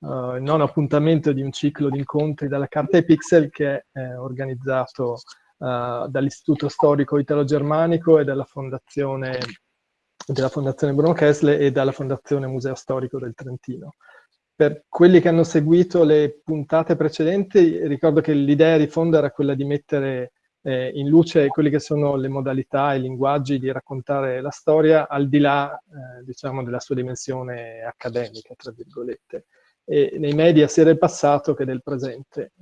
uh, il nono appuntamento di un ciclo di incontri dalla Carta e Pixel che è eh, organizzato uh, dall'Istituto Storico Italo-Germanico e dalla Fondazione, della Fondazione Bruno Kessler e dalla Fondazione Museo Storico del Trentino. Per quelli che hanno seguito le puntate precedenti, ricordo che l'idea di fondo era quella di mettere eh, in luce quelle che sono le modalità e i linguaggi di raccontare la storia al di là, eh, diciamo, della sua dimensione accademica, tra virgolette e nei media sia del passato che del presente.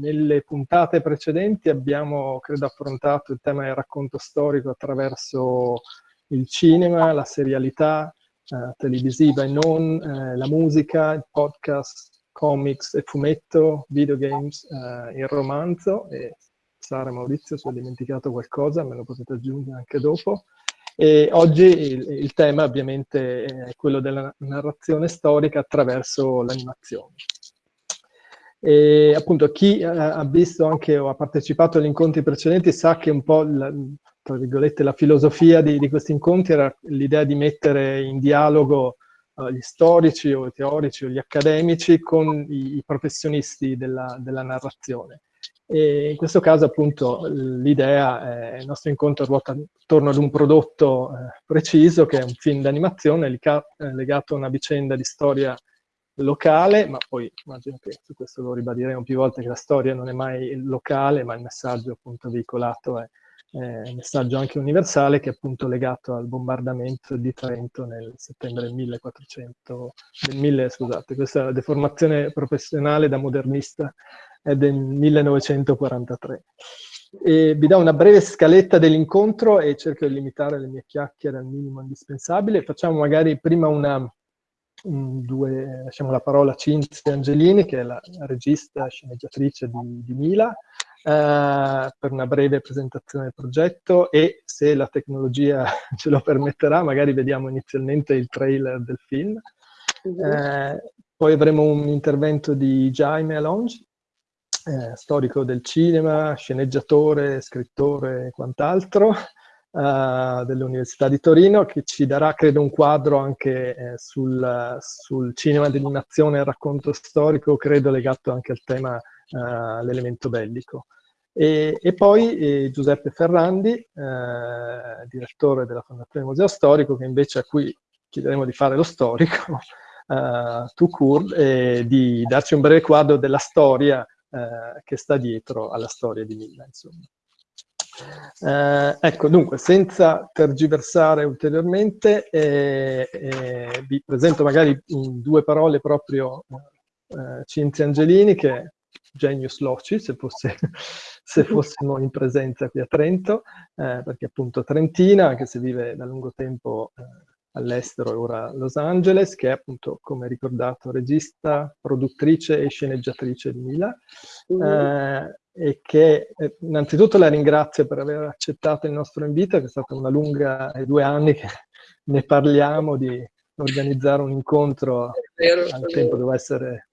Nelle puntate precedenti abbiamo, credo, affrontato il tema del racconto storico attraverso il cinema, la serialità eh, televisiva e non, eh, la musica, il podcast, comics e fumetto, videogames, eh, il romanzo. E Sara Maurizio, se ho dimenticato qualcosa, me lo potete aggiungere anche dopo. E oggi il, il, tema ovviamente è quello della narrazione storica attraverso l'animazione. E appunto chi ha visto anche o ha partecipato agli incontri precedenti sa che un po' la, tra virgolette la filosofia di, di questi incontri era l'idea di mettere in dialogo uh, gli storici o i teorici o gli accademici con i, i professionisti della, della narrazione. E in questo caso appunto l'idea, il nostro incontro ruota attorno ad un prodotto eh, preciso che è un film d'animazione eh, legato a una vicenda di storia locale, ma poi immagino che su questo lo ribadiremo più volte che la storia non è mai locale, ma il messaggio appunto veicolato è, un messaggio anche universale che è appunto legato al bombardamento di Trento nel settembre del 1400, del 1000, scusate, questa deformazione professionale da modernista è del 1943. E vi do una breve scaletta dell'incontro e cerco di limitare le mie chiacchiere al minimo indispensabile. Facciamo magari prima una, un, due, lasciamo la parola a Cinzia Angelini, che è la, regista sceneggiatrice di, di Mila, eh, per una breve presentazione del progetto e se la tecnologia ce lo permetterà, magari vediamo inizialmente il trailer del film. Eh, poi avremo un intervento di Jaime Alonge, eh, storico del cinema, sceneggiatore, scrittore e quant'altro, eh, dell'Università di Torino, che ci darà, credo, un quadro anche eh, sul, sul, cinema d'animazione e racconto storico, credo legato anche al tema, eh, l'elemento bellico. E, e poi eh, Giuseppe Ferrandi, eh, direttore della Fondazione Museo Storico, che invece a cui chiederemo di fare lo storico, uh, to court, e di darci un breve quadro della storia eh, che sta dietro alla storia di Milla, insomma. Eh, ecco, dunque, senza tergiversare ulteriormente, eh, eh, vi presento magari in due parole proprio Cinzia Angelini, che genius loci, se, fosse, se fossimo in presenza qui a Trento, eh, perché appunto trentina, anche se vive da lungo tempo eh, all'estero e ora a Los Angeles, che è appunto, come ricordato, regista, produttrice e sceneggiatrice di Mila, mm. eh, e che eh, innanzitutto la ringrazio per aver accettato il nostro invito, che è stata una lunga, eh, due anni che ne parliamo di organizzare un incontro, al tempo doveva essere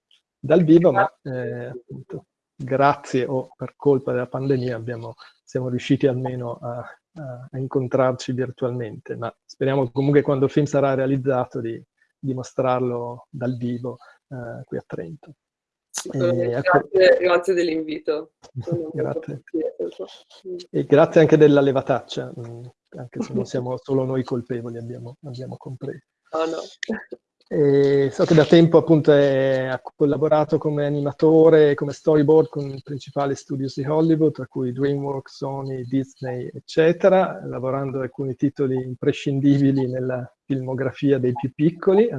dal vivo, ma eh, appunto, grazie o per colpa della pandemia abbiamo, siamo riusciti almeno a a incontrarci virtualmente, ma speriamo comunque quando il film sarà realizzato di, di mostrarlo dal vivo eh, qui a Trento. E, ecco grazie, grazie dell'invito. grazie. E grazie anche della levataccia, mm, anche se non siamo solo noi colpevoli, abbiamo, abbiamo compreso. Oh no. E so che da tempo appunto è, ha collaborato come animatore, come storyboard con i principali studios di Hollywood, tra cui DreamWorks, Sony, Disney, eccetera, lavorando alcuni titoli imprescindibili nella filmografia dei più piccoli,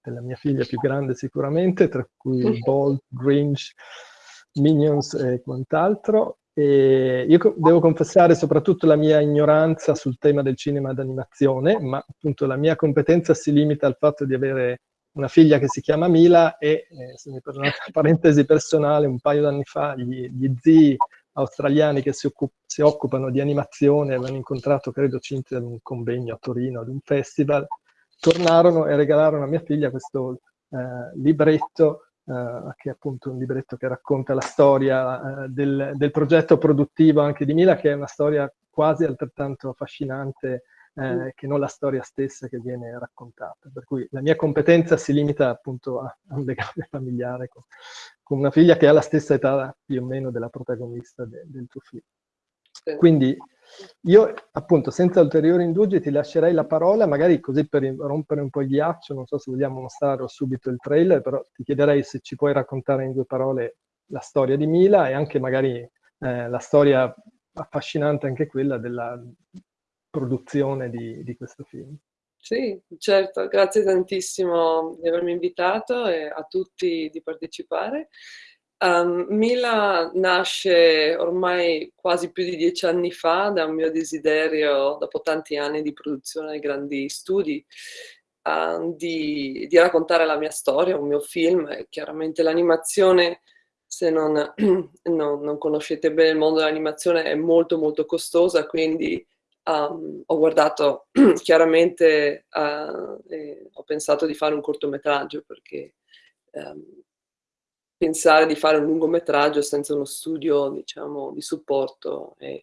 della mia figlia più grande sicuramente, tra cui Bolt, Grinch, Minions e quant'altro. E io devo confessare soprattutto la mia ignoranza sul tema del cinema d'animazione, ma appunto la mia competenza si limita al fatto di avere una figlia che si chiama Mila e, eh, se mi perdonate una parentesi personale, un paio d'anni fa gli, gli, zii australiani che si, si, occupano di animazione avevano incontrato, credo, Cinzia ad un convegno a Torino, ad un festival, tornarono e regalarono a mia figlia questo eh, libretto Uh, che è appunto un libretto che racconta la storia uh, del, del, progetto produttivo anche di Mila, che è una storia quasi altrettanto affascinante eh, mm. che non la storia stessa che viene raccontata. Per cui la mia competenza si limita appunto a, a un legame familiare con, con, una figlia che ha la stessa età più o meno della protagonista de, del tuo film. Quindi io appunto senza ulteriori indugi ti lascerei la parola, magari così per rompere un po' il ghiaccio, non so se vogliamo mostrare subito il trailer, però ti chiederei se ci puoi raccontare in due parole la storia di Mila e anche magari eh, la storia affascinante anche quella della produzione di, di questo film. Sì, certo, grazie tantissimo di avermi invitato e a tutti di partecipare. Um, Mila nasce ormai quasi più di dieci anni fa da un mio desiderio, dopo tanti anni di produzione di grandi studi, uh, di, di, raccontare la mia storia, un mio film. E chiaramente l'animazione, se non, non, non conoscete bene il mondo dell'animazione, è molto molto costosa, quindi Um, ho guardato chiaramente, uh, ho pensato di fare un cortometraggio perché um, pensare di fare un lungometraggio senza uno studio diciamo, di supporto è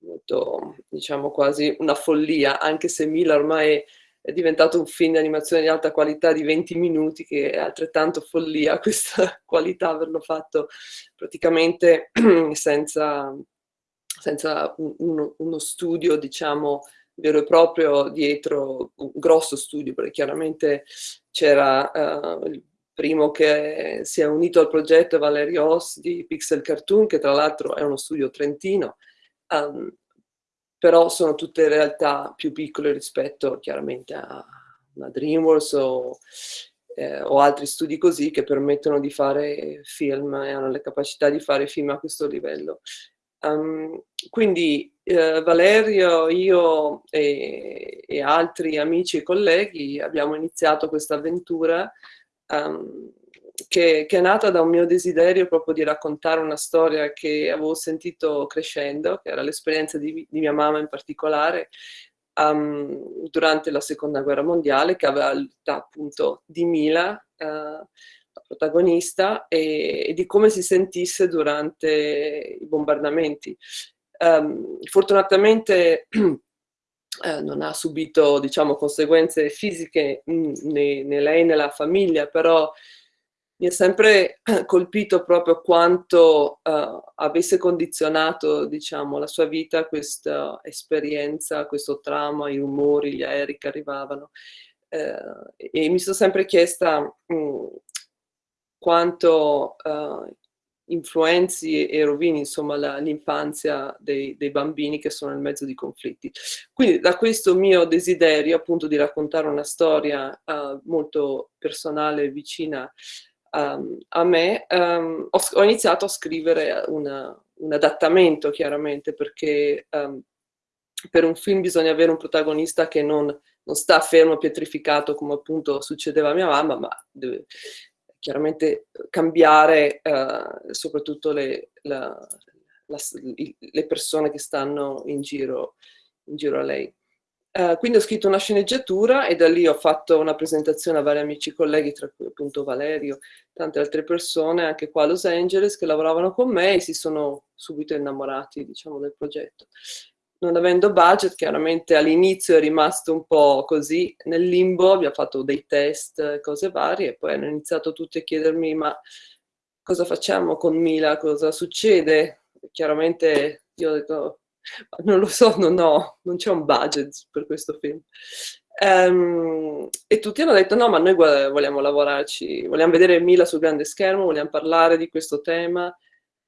molto, diciamo, quasi una follia, anche se Mila ormai è diventato un film di animazione di alta qualità di 20 minuti, che è altrettanto follia questa qualità, averlo fatto praticamente senza senza un, uno, studio, diciamo, vero e proprio dietro, un grosso studio, perché chiaramente c'era uh, il primo che si è unito al progetto Valerio Oss di Pixel Cartoon, che tra l'altro è uno studio trentino, um, però sono tutte realtà più piccole rispetto chiaramente a una DreamWorks o, eh, o altri studi così che permettono di fare film e hanno le capacità di fare film a questo livello. Um, quindi eh, Valerio, io e, e, altri amici e colleghi abbiamo iniziato questa avventura um, che, che, è nata da un mio desiderio proprio di raccontare una storia che avevo sentito crescendo, che era l'esperienza di, di, mia mamma in particolare, um, durante la seconda guerra mondiale, che aveva l'età appunto di Mila, uh, protagonista e, e, di come si sentisse durante i bombardamenti. Um, fortunatamente eh, non ha subito diciamo, conseguenze fisiche né, né, lei né la famiglia, però mi ha sempre colpito proprio quanto uh, avesse condizionato diciamo, la sua vita questa esperienza, questo trauma, i rumori, gli aerei che arrivavano. Uh, e mi sono sempre chiesta mh, quanto uh, influenzi e rovini l'infanzia dei, dei, bambini che sono nel mezzo di conflitti. Quindi da questo mio desiderio appunto di raccontare una storia uh, molto personale e vicina um, a me, um, ho, ho, iniziato a scrivere una, un adattamento chiaramente perché um, per un film bisogna avere un protagonista che non, non sta fermo, pietrificato come appunto succedeva a mia mamma, ma deve, chiaramente cambiare eh, soprattutto le, la, la, le, persone che stanno in giro, in giro a lei. Uh, quindi ho scritto una sceneggiatura e da lì ho fatto una presentazione a vari amici e colleghi, tra cui appunto Valerio, tante altre persone, anche qua a Los Angeles, che lavoravano con me e si sono subito innamorati, diciamo, del progetto non avendo budget, chiaramente all'inizio è rimasto un po' così nel limbo, abbiamo fatto dei test, cose varie, e poi hanno iniziato tutti a chiedermi ma cosa facciamo con Mila, cosa succede? E chiaramente io ho detto non lo so, non ho, non c'è un budget per questo film. Um, e tutti hanno detto no, ma noi vogliamo lavorarci, vogliamo vedere Mila sul grande schermo, vogliamo parlare di questo tema,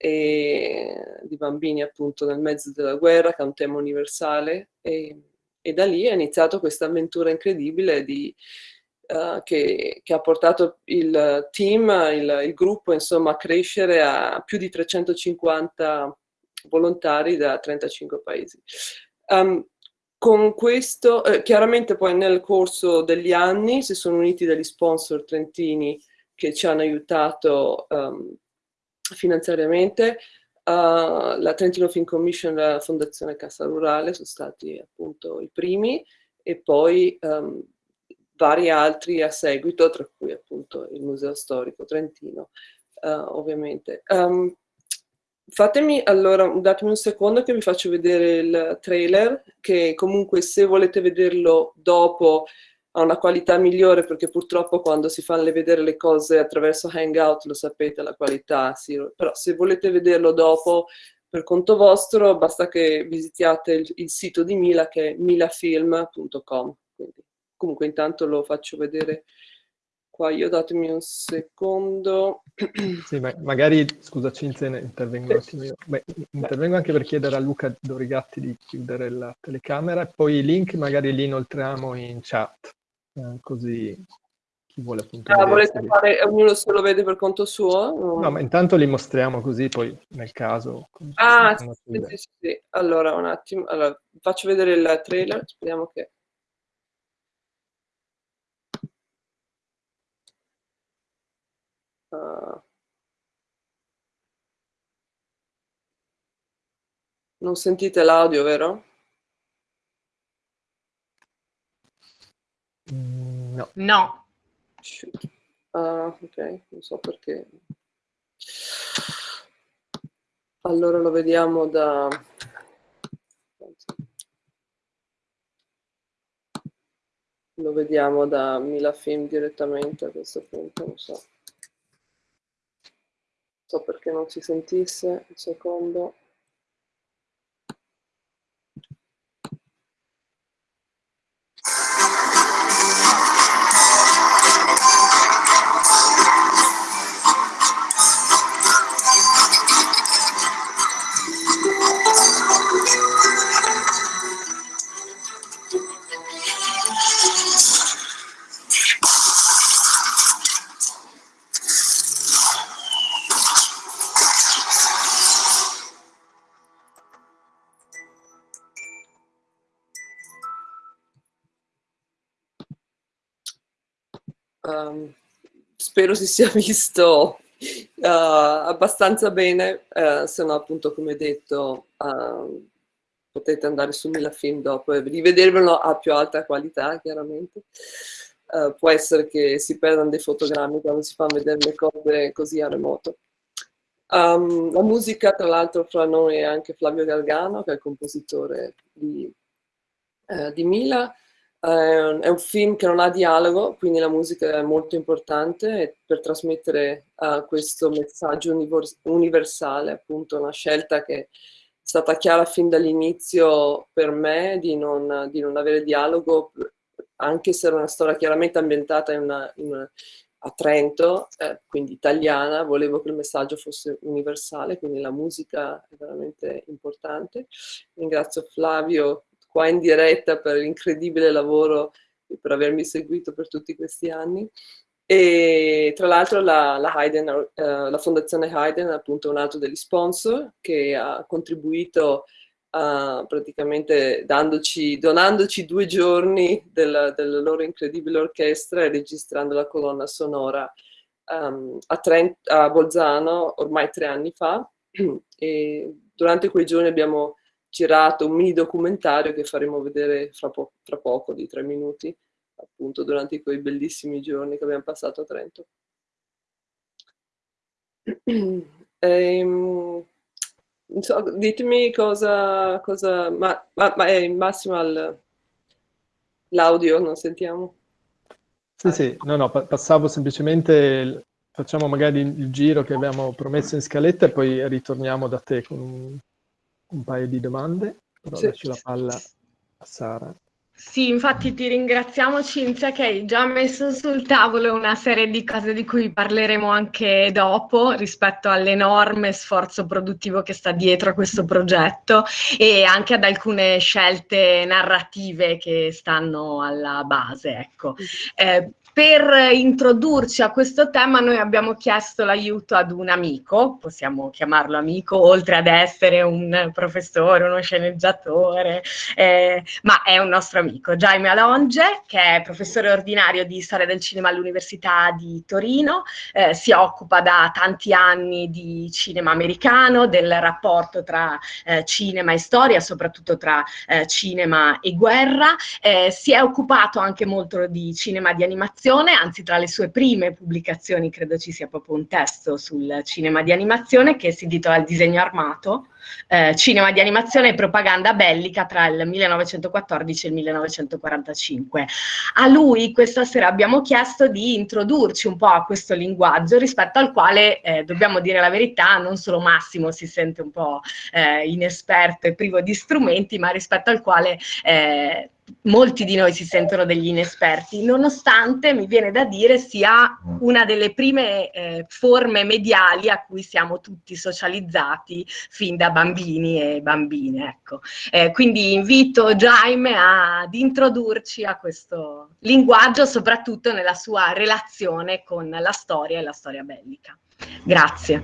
e di bambini appunto nel mezzo della guerra, che è un tema universale, e, e da lì è iniziato questa avventura incredibile di, uh, che, che, ha portato il team, il, il, gruppo insomma a crescere a più di 350 volontari da 35 paesi. Um, con questo, eh, chiaramente poi nel corso degli anni si sono uniti degli sponsor trentini che ci hanno aiutato um, finanziariamente. Uh, la Trentino Film Commission e la Fondazione Cassa Rurale sono stati appunto i primi e poi um, vari altri a seguito, tra cui appunto il Museo Storico Trentino, uh, ovviamente. Um, fatemi allora, datemi un secondo che vi faccio vedere il trailer, che comunque se volete vederlo dopo ha una qualità migliore perché purtroppo quando si fanno vedere le cose attraverso Hangout lo sapete la qualità, sì, però se volete vederlo dopo per conto vostro basta che visitiate il, il sito di Mila che è milafilm.com. Comunque intanto lo faccio vedere qua io, datemi un secondo. Sì, ma magari, scusa Cinzia, intervengo io. Beh, intervengo anche per chiedere a Luca Dorigatti di chiudere la telecamera e poi i link magari li inoltriamo in chat, eh, così chi vuole appunto ah, volete fare, ognuno se lo vede per conto suo? No, ma intanto li mostriamo così, poi nel caso... Ah, sì, sì, sì, sì, Allora, un attimo, allora, faccio vedere il trailer, speriamo che... Uh... Non sentite l'audio, vero? No. No. Ah, ok, non so perché. Allora lo vediamo da... Lo vediamo da Milafilm direttamente a questo punto, non so. Non so perché non si sentisse, un secondo. Spero si sia visto uh, abbastanza bene, uh, se no appunto come detto uh, potete andare su Milafilm dopo e rivedervelo a più alta qualità chiaramente. Uh, può essere che si perdano dei fotogrammi quando si fanno vedere le cose così a remoto. Um, la musica, tra l'altro, fra noi è anche Flavio Galgano, che è il compositore di, uh, di Mila. Uh, è un film che non ha dialogo, quindi la musica è molto importante per trasmettere questo messaggio universale, appunto una scelta che stata chiara fin dall'inizio per me di non, di non, avere dialogo, anche se era una storia chiaramente ambientata in una, in una, a Trento, eh, quindi italiana, volevo che il messaggio fosse universale, quindi la musica è veramente importante. Ringrazio Flavio qua in diretta per l'incredibile lavoro e per avermi seguito per tutti questi anni. E tra l'altro la, la, uh, la, Fondazione Hayden è appunto un altro degli sponsor che ha contribuito uh, praticamente dandoci, donandoci due giorni della, della, loro incredibile orchestra e registrando la colonna sonora um, a, Trent, a Bolzano ormai tre anni fa. E durante quei giorni abbiamo girato un mini documentario che faremo vedere fra, po fra poco, di tre minuti, appunto durante quei bellissimi giorni che abbiamo passato a Trento. ehm, so, ditemi cosa, cosa ma, ma, ma in massimo l'audio, non sentiamo? Sì, sì, no, no, passavo semplicemente, facciamo magari il giro che abbiamo promesso in scaletta e poi ritorniamo da te con un, paio di domande, però sì. lascio la palla a Sara. Sì, infatti ti ringraziamo Cinzia che hai già messo sul tavolo una serie di cose di cui parleremo anche dopo rispetto all'enorme sforzo produttivo che sta dietro a questo progetto e anche ad alcune scelte narrative che stanno alla base. Ecco. Eh, per introdurci a questo tema noi abbiamo chiesto l'aiuto ad un amico, possiamo chiamarlo amico, oltre ad essere un professore, uno sceneggiatore, eh, ma è un nostro amico, Jaime Alonge, che è professore ordinario di storia del cinema all'Università di Torino, eh, si occupa da tanti anni di cinema americano, del rapporto tra eh, cinema e storia, soprattutto tra eh, cinema e guerra, eh, si è occupato anche molto di cinema di animazione, animazione, anzi tra le sue prime pubblicazioni credo ci sia proprio un testo sul cinema di animazione che si intitola Il disegno armato, eh, cinema di animazione e propaganda bellica tra il 1914 e il 1945. A lui questa sera abbiamo chiesto di introdurci un po' a questo linguaggio rispetto al quale, eh, dobbiamo dire la verità, non solo Massimo si sente un po' eh, inesperto e privo di strumenti, ma rispetto al quale eh, molti di noi si sentono degli inesperti, nonostante mi viene da dire sia una delle prime eh, forme mediali a cui siamo tutti socializzati fin da bambini e bambine. Ecco. Eh, quindi invito Jaime ad introdurci a questo linguaggio, soprattutto nella sua relazione con la storia e la storia bellica. Grazie.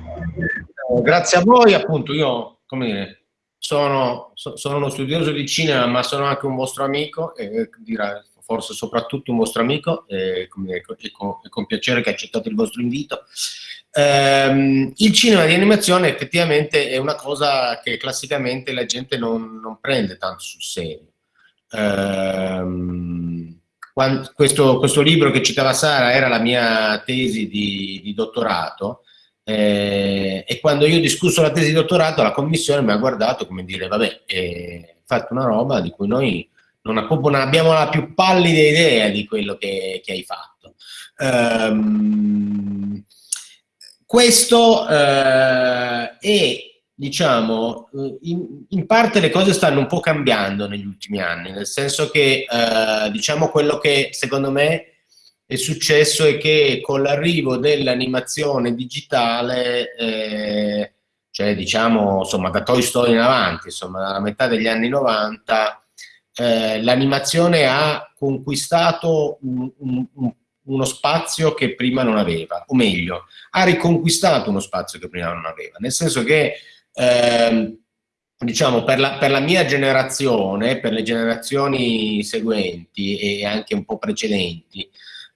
Grazie a voi, appunto io, come dire, sono, sono, uno studioso di cinema, ma sono anche un vostro amico, e dirà forse soprattutto un vostro amico, e, con, e con, piacere che accettate il vostro invito. Ehm, il cinema di animazione effettivamente è una cosa che classicamente la gente non, non prende tanto sul serio. Ehm, quando, questo, questo, libro che citava Sara era la mia tesi di, di dottorato, eh, e quando io ho discusso la tesi di dottorato, la commissione mi ha guardato come dire, vabbè, eh, fatto una roba di cui noi non, abbiamo la più pallida idea di quello che, che hai fatto. Um, questo eh, è, diciamo, in, in, parte le cose stanno un po' cambiando negli ultimi anni, nel senso che, eh, diciamo, quello che secondo me è successo è che con l'arrivo dell'animazione digitale, eh, cioè diciamo insomma da Toy Story in avanti, insomma dalla metà degli anni 90, eh, l'animazione ha conquistato un, un, uno spazio che prima non aveva, o meglio, ha riconquistato uno spazio che prima non aveva, nel senso che eh, diciamo per la, per la, mia generazione, per le generazioni seguenti e anche un po' precedenti,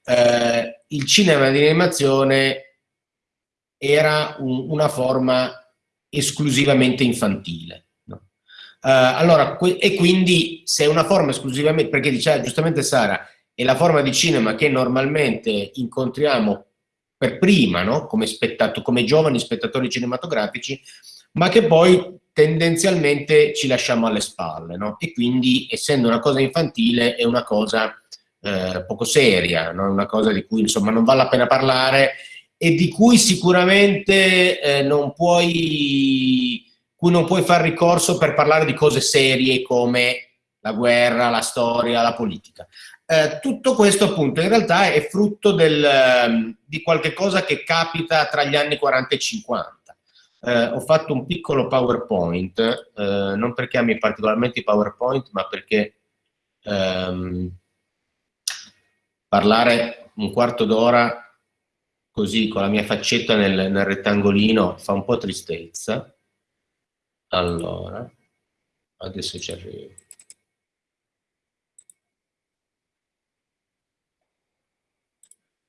eh, il cinema di animazione era un, una forma esclusivamente infantile. Eh, allora, e quindi se è una forma esclusivamente, perché diceva giustamente Sara, è la forma di cinema che normalmente incontriamo per prima, no? come, come giovani spettatori cinematografici, ma che poi tendenzialmente ci lasciamo alle spalle. No? E quindi, essendo una cosa infantile, è una cosa eh, poco seria, no? una cosa di cui insomma non vale la pena parlare e di cui sicuramente eh, non puoi, cui non puoi far ricorso per parlare di cose serie come la guerra, la storia, la politica. Eh, tutto questo appunto in realtà è frutto del, ehm, di qualche cosa che capita tra gli anni 40 e 50. Eh, ho fatto un piccolo PowerPoint, eh, non perché ami particolarmente i PowerPoint, ma perché ehm, parlare un quarto d'ora così con la mia faccetta nel, nel, rettangolino fa un po' tristezza. Allora, adesso ci arrivo.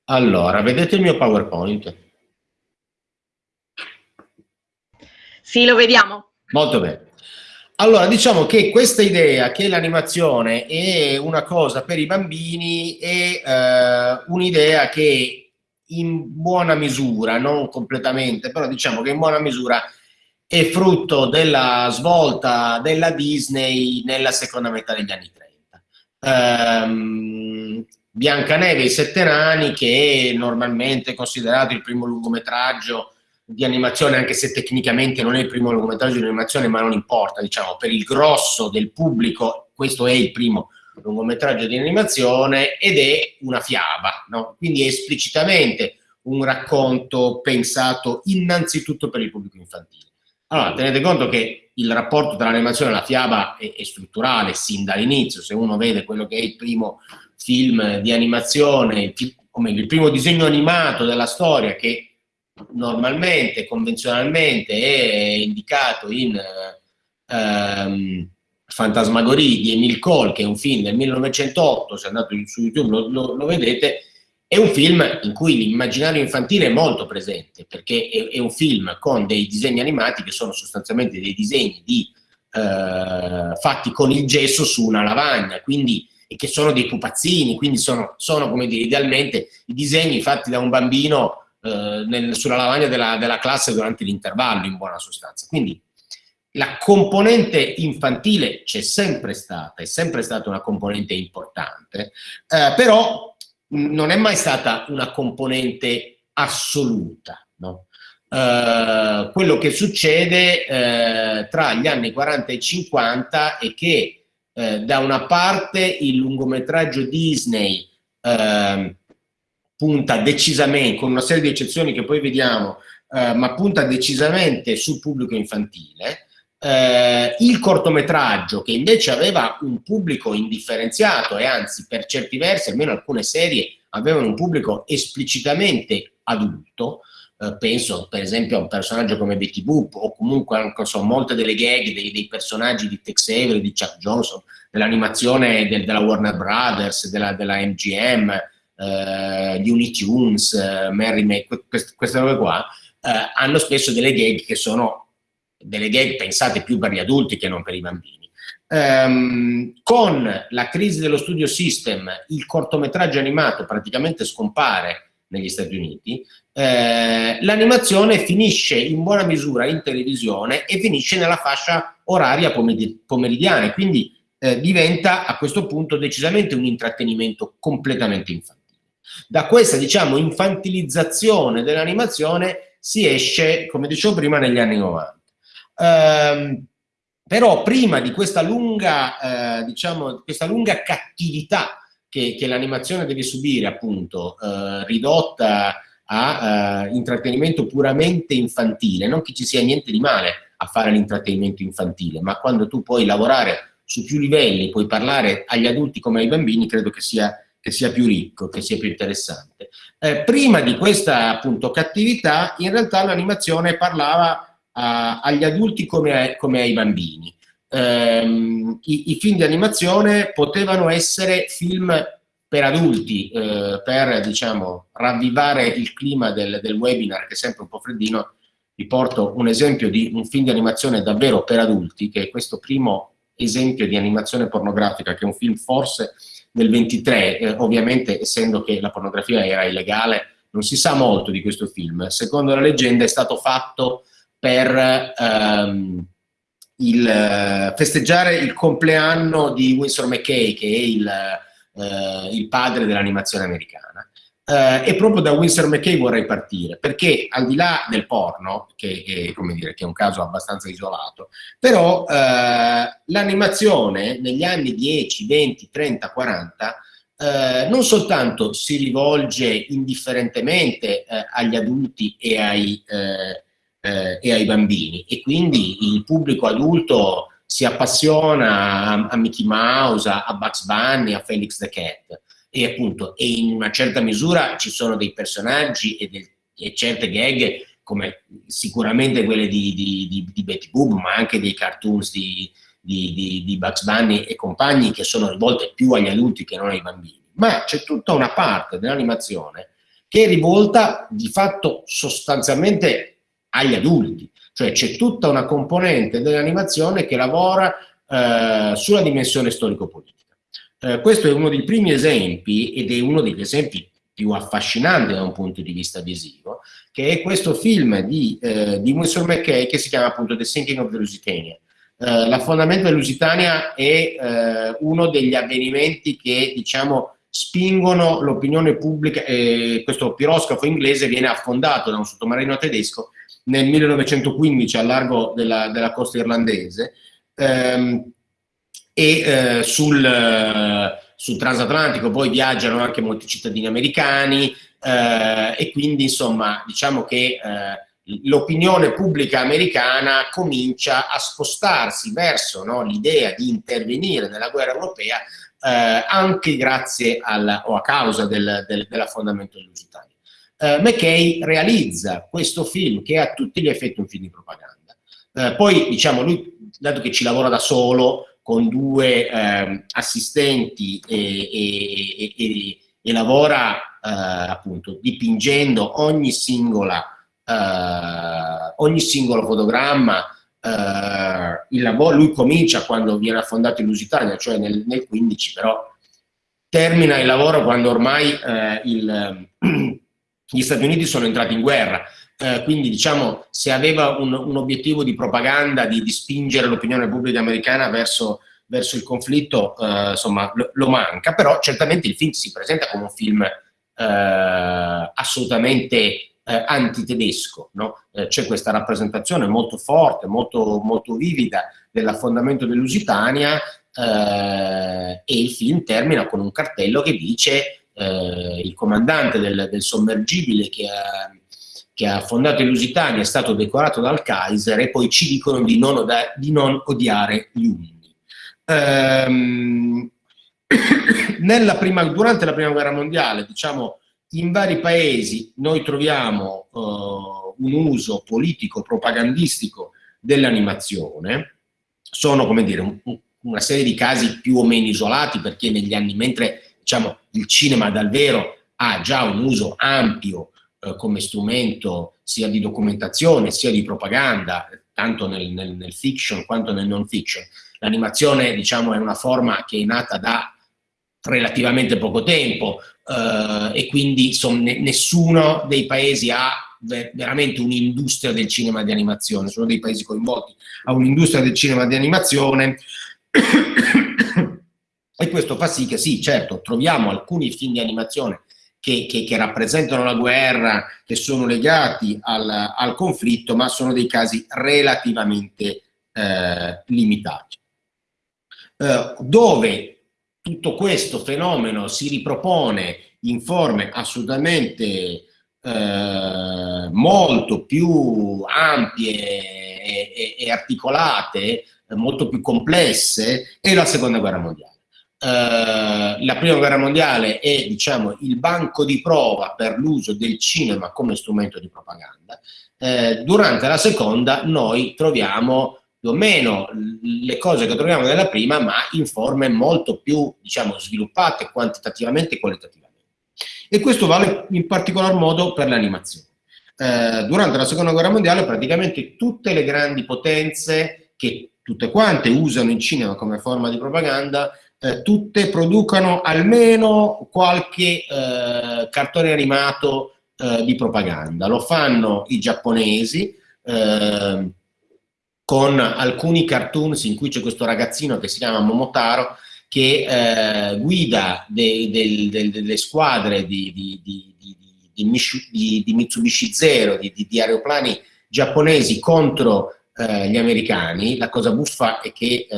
Allora, vedete il mio PowerPoint? Sì, lo vediamo. Molto bene. Allora, diciamo che questa idea che l'animazione è una cosa per i bambini è eh, un'idea che in buona misura, non completamente, però diciamo che in buona misura è frutto della svolta della Disney nella seconda metà degli anni 30. Um, Biancaneve e i Sette Nani, che è normalmente considerato il primo lungometraggio di animazione, anche se tecnicamente non è il primo lungometraggio di animazione, ma non importa, diciamo, per il grosso del pubblico, questo è il primo lungometraggio di animazione ed è una fiaba, no? quindi è esplicitamente un racconto pensato innanzitutto per il pubblico infantile. Allora, tenete conto che il rapporto tra l'animazione e la fiaba è, è strutturale sin dall'inizio, se uno vede quello che è il primo film di animazione, come il primo disegno animato della storia che normalmente, convenzionalmente è indicato in ehm, Fantasmagorie di Emile Cole, che è un film del 1908, se andate su YouTube lo, lo, lo vedete, è un film in cui l'immaginario infantile è molto presente, perché è, è, un film con dei disegni animati che sono sostanzialmente dei disegni di, eh, fatti con il gesso su una lavagna, quindi e che sono dei pupazzini, quindi sono, sono come dire, idealmente i disegni fatti da un bambino eh, nel, sulla lavagna della, della classe durante l'intervallo, in buona sostanza. Quindi la componente infantile c'è sempre stata, è sempre stata una componente importante, eh, però non è mai stata una componente assoluta. No? Eh, quello che succede eh, tra gli anni 40 e 50 è che eh, da una parte il lungometraggio Disney ehm, punta decisamente, con una serie di eccezioni che poi vediamo, eh, ma punta decisamente sul pubblico infantile, eh, il cortometraggio, che invece aveva un pubblico indifferenziato e anzi per certi versi, almeno alcune serie, avevano un pubblico esplicitamente adulto, eh, penso per esempio a un personaggio come Betty Boop o comunque anche, so, molte delle gag dei, dei, personaggi di Tex Avery, di Chuck Johnson, dell'animazione del, della Warner Brothers, della, della MGM, eh, di Unitunes, eh, Mary May, queste, queste robe qua, eh, hanno spesso delle gag che sono delle gag pensate più per gli adulti che non per i bambini. Um, con la crisi dello studio system il cortometraggio animato praticamente scompare negli Stati Uniti, eh, l'animazione finisce in buona misura in televisione e finisce nella fascia oraria pomeridiana, quindi eh, diventa a questo punto decisamente un intrattenimento completamente infantile. Da questa, diciamo, infantilizzazione dell'animazione si esce, come dicevo prima, negli anni 90. Ehm, però prima di questa lunga, eh, diciamo, questa lunga cattività che, che l'animazione deve subire, appunto, eh, ridotta a uh, intrattenimento puramente infantile, non che ci sia niente di male a fare l'intrattenimento infantile, ma quando tu puoi lavorare su più livelli, puoi parlare agli adulti come ai bambini, credo che sia, che sia più ricco, che sia più interessante. Eh, prima di questa appunto cattività, in realtà l'animazione parlava a, agli adulti come, come ai bambini. Eh, i, i, film di animazione potevano essere film per adulti, eh, per diciamo, ravvivare il clima del, del, webinar, che è sempre un po' freddino, vi porto un esempio di un film di animazione davvero per adulti, che è questo primo esempio di animazione pornografica, che è un film forse del 23, eh, ovviamente essendo che la pornografia era illegale, non si sa molto di questo film. Secondo la leggenda è stato fatto per ehm, il, festeggiare il compleanno di Winsor McKay, che è il eh, il padre dell'animazione americana. Eh, e proprio da Winsor McKay vorrei partire, perché al di là del porno, che come dire, che è un caso abbastanza isolato, però eh, l'animazione negli anni 10, 20, 30, 40 eh, non soltanto si rivolge indifferentemente eh, agli adulti e ai, eh, eh, e ai, bambini. E quindi il pubblico adulto si appassiona a, Mickey Mouse, a Bugs Bunny, a Felix the Cat. E appunto e in una certa misura ci sono dei personaggi e, del, e certe gag come sicuramente quelle di, di, di, di, Betty Boop ma anche dei cartoons di, di Bugs Bunny e compagni che sono rivolte più agli adulti che non ai bambini. Ma c'è tutta una parte dell'animazione che è rivolta di fatto sostanzialmente agli adulti cioè c'è tutta una componente dell'animazione che lavora eh, sulla dimensione storico-politica. Eh, questo è uno dei primi esempi ed è uno degli esempi più affascinanti da un punto di vista visivo, che è questo film di, eh, di Winsor McKay che si chiama appunto The Sinking of the Lusitania. Eh, l'affondamento della Lusitania è eh, uno degli avvenimenti che, diciamo, spingono l'opinione pubblica, eh, questo piroscafo inglese viene affondato da un sottomarino tedesco nel 1915 al largo della, della costa irlandese ehm, e eh, sul, sul, transatlantico. Poi viaggiano anche molti cittadini americani eh, e quindi insomma diciamo che eh, l'opinione pubblica americana comincia a spostarsi verso no, l'idea di intervenire nella guerra europea eh, anche grazie alla, o a causa del, del, dell'affondamento del Lusitania eh, McKay realizza questo film che è a tutti gli effetti un film di propaganda. Eh, poi, diciamo, lui, dato che ci lavora da solo, con due eh, assistenti e, e, e, e lavora eh, appunto dipingendo ogni singola eh, ogni singolo fotogramma Uh, il lavoro, lui comincia quando viene affondato in Lusitania, cioè nel, nel 15, però termina il lavoro quando ormai eh, il, gli Stati Uniti sono entrati in guerra. Eh, quindi diciamo se aveva un, un obiettivo di propaganda, di, di spingere l'opinione pubblica americana verso, verso il conflitto, eh, insomma lo, lo, manca, però certamente il film si presenta come un film eh, assolutamente eh, antitedesco, no? Eh, c'è questa rappresentazione molto forte, molto, molto vivida dell'affondamento dell'Usitania eh, e il film termina con un cartello che dice eh, il comandante del, del sommergibile che ha, che ha fondato i Lusitani è stato decorato dal Kaiser e poi ci dicono di non, di non odiare gli Unni. Ehm, prima, durante la Prima Guerra Mondiale, diciamo, in vari paesi noi troviamo uh, un uso politico propagandistico dell'animazione, sono come dire un, una serie di casi più o meno isolati perché negli anni, mentre diciamo, il cinema dal vero ha già un uso ampio eh, come strumento sia di documentazione sia di propaganda, tanto nel, nel, nel fiction quanto nel non fiction. L'animazione diciamo, è una forma che è nata da relativamente poco tempo eh, e quindi insomma, nessuno dei paesi ha veramente un'industria del cinema di animazione, sono dei paesi coinvolti a un'industria del cinema di animazione e questo fa sì che sì, certo, troviamo alcuni film di animazione che, che, che rappresentano la guerra, che sono legati al, al, conflitto, ma sono dei casi relativamente eh, limitati. Eh, dove tutto questo fenomeno si ripropone in forme assolutamente eh, molto più ampie e, e, e articolate molto più complesse è la seconda guerra mondiale. Uh, la prima guerra mondiale è diciamo, il banco di prova per l'uso del cinema come strumento di propaganda. Uh, durante la seconda noi troviamo più o meno le cose che troviamo nella prima, ma in forme molto più diciamo, sviluppate quantitativamente e qualitativamente. E questo vale in particolar modo per l'animazione. Uh, durante la seconda guerra mondiale praticamente tutte le grandi potenze che tutte quante usano il cinema come forma di propaganda, eh, tutte producono almeno qualche eh, cartone animato eh, di propaganda. Lo fanno i giapponesi eh, con alcuni cartoons in cui c'è questo ragazzino che si chiama Momotaro che eh, guida de, de, de, delle squadre di, di, di, di Mitsubishi Zero, di, aeroplani giapponesi contro eh, gli americani, la cosa buffa è che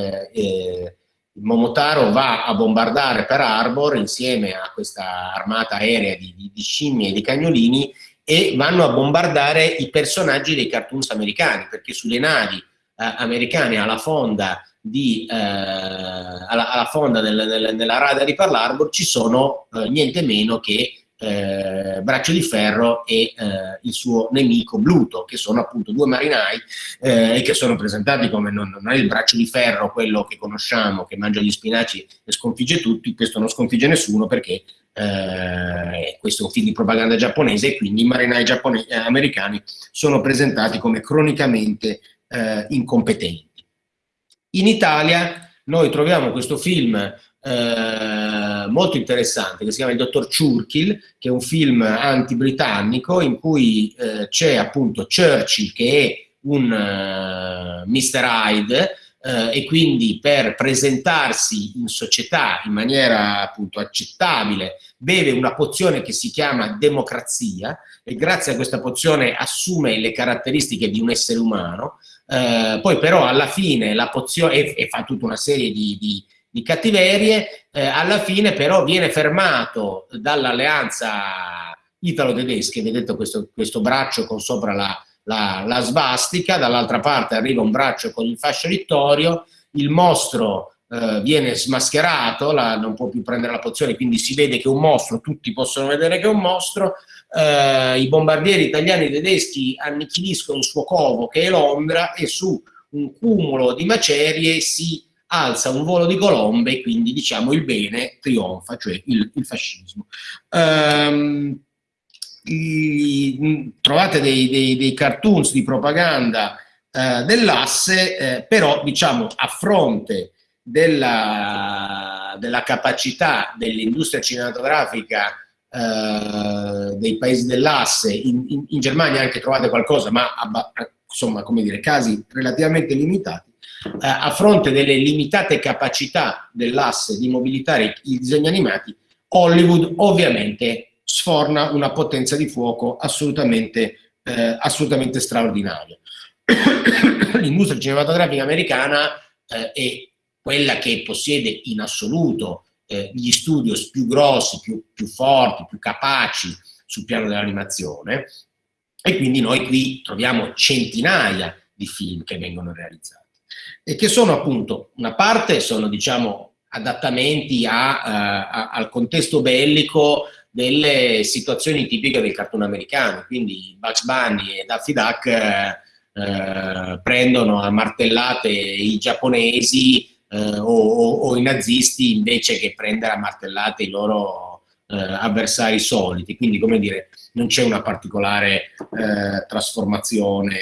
Momotaro va a bombardare per Arbor insieme a questa armata aerea di, di, di scimmie e di cagnolini e vanno a bombardare i personaggi dei cartoons americani, perché sulle navi eh, americane alla fonda, di, eh, alla, alla fonda del, del, della rada di Pearl Harbor ci sono eh, niente meno che eh, Braccio di Ferro e eh, il suo nemico Bluto, che sono appunto due marinai eh, che sono presentati come non, non, è il Braccio di Ferro, quello che conosciamo, che mangia gli spinaci e sconfigge tutti, questo non sconfigge nessuno perché eh, questo è un film di propaganda giapponese e quindi i marinai eh, americani sono presentati come cronicamente eh, incompetenti. In Italia noi troviamo questo film eh, molto interessante che si chiama Il dottor Churchill, che è un film anti-britannico in cui eh, c'è appunto Churchill che è un uh, Mr. Hyde eh, e quindi per presentarsi in società in maniera appunto accettabile beve una pozione che si chiama democrazia e grazie a questa pozione assume le caratteristiche di un essere umano, eh, poi però alla fine la pozione e, e fa tutta una serie di, di di cattiverie, eh, alla fine però viene fermato dall'alleanza italo-tedesca, vedete questo, questo, braccio con sopra la, la, la svastica, dall'altra parte arriva un braccio con il fascio littorio, il mostro eh, viene smascherato, la, non può più prendere la pozione, quindi si vede che è un mostro, tutti possono vedere che è un mostro, eh, i bombardieri italiani e tedeschi annichiliscono il suo covo che è Londra e su un cumulo di macerie si alza un volo di colombe e quindi diciamo il bene trionfa, cioè il, il fascismo. Um, i, trovate dei, dei, dei, cartoons di propaganda uh, dell'asse, eh, però diciamo a fronte della, della capacità dell'industria cinematografica uh, dei paesi dell'asse, in, in, in, Germania anche trovate qualcosa, ma insomma, come dire, casi relativamente limitati, a fronte delle limitate capacità dell'asse di mobilitare i disegni animati, Hollywood ovviamente sforna una potenza di fuoco assolutamente, eh, assolutamente straordinaria. L'industria cinematografica americana eh, è quella che possiede in assoluto eh, gli studios più grossi, più, più forti, più capaci sul piano dell'animazione e quindi noi qui troviamo centinaia di film che vengono realizzati e che sono appunto, una parte sono diciamo adattamenti a, a, al contesto bellico delle situazioni tipiche del cartone americano, quindi Bugs Bunny e Daffy Duck eh, eh, prendono a martellate i giapponesi eh, o, o, i nazisti invece che prendere a martellate i loro eh, avversari soliti, quindi come dire non c'è una particolare eh, trasformazione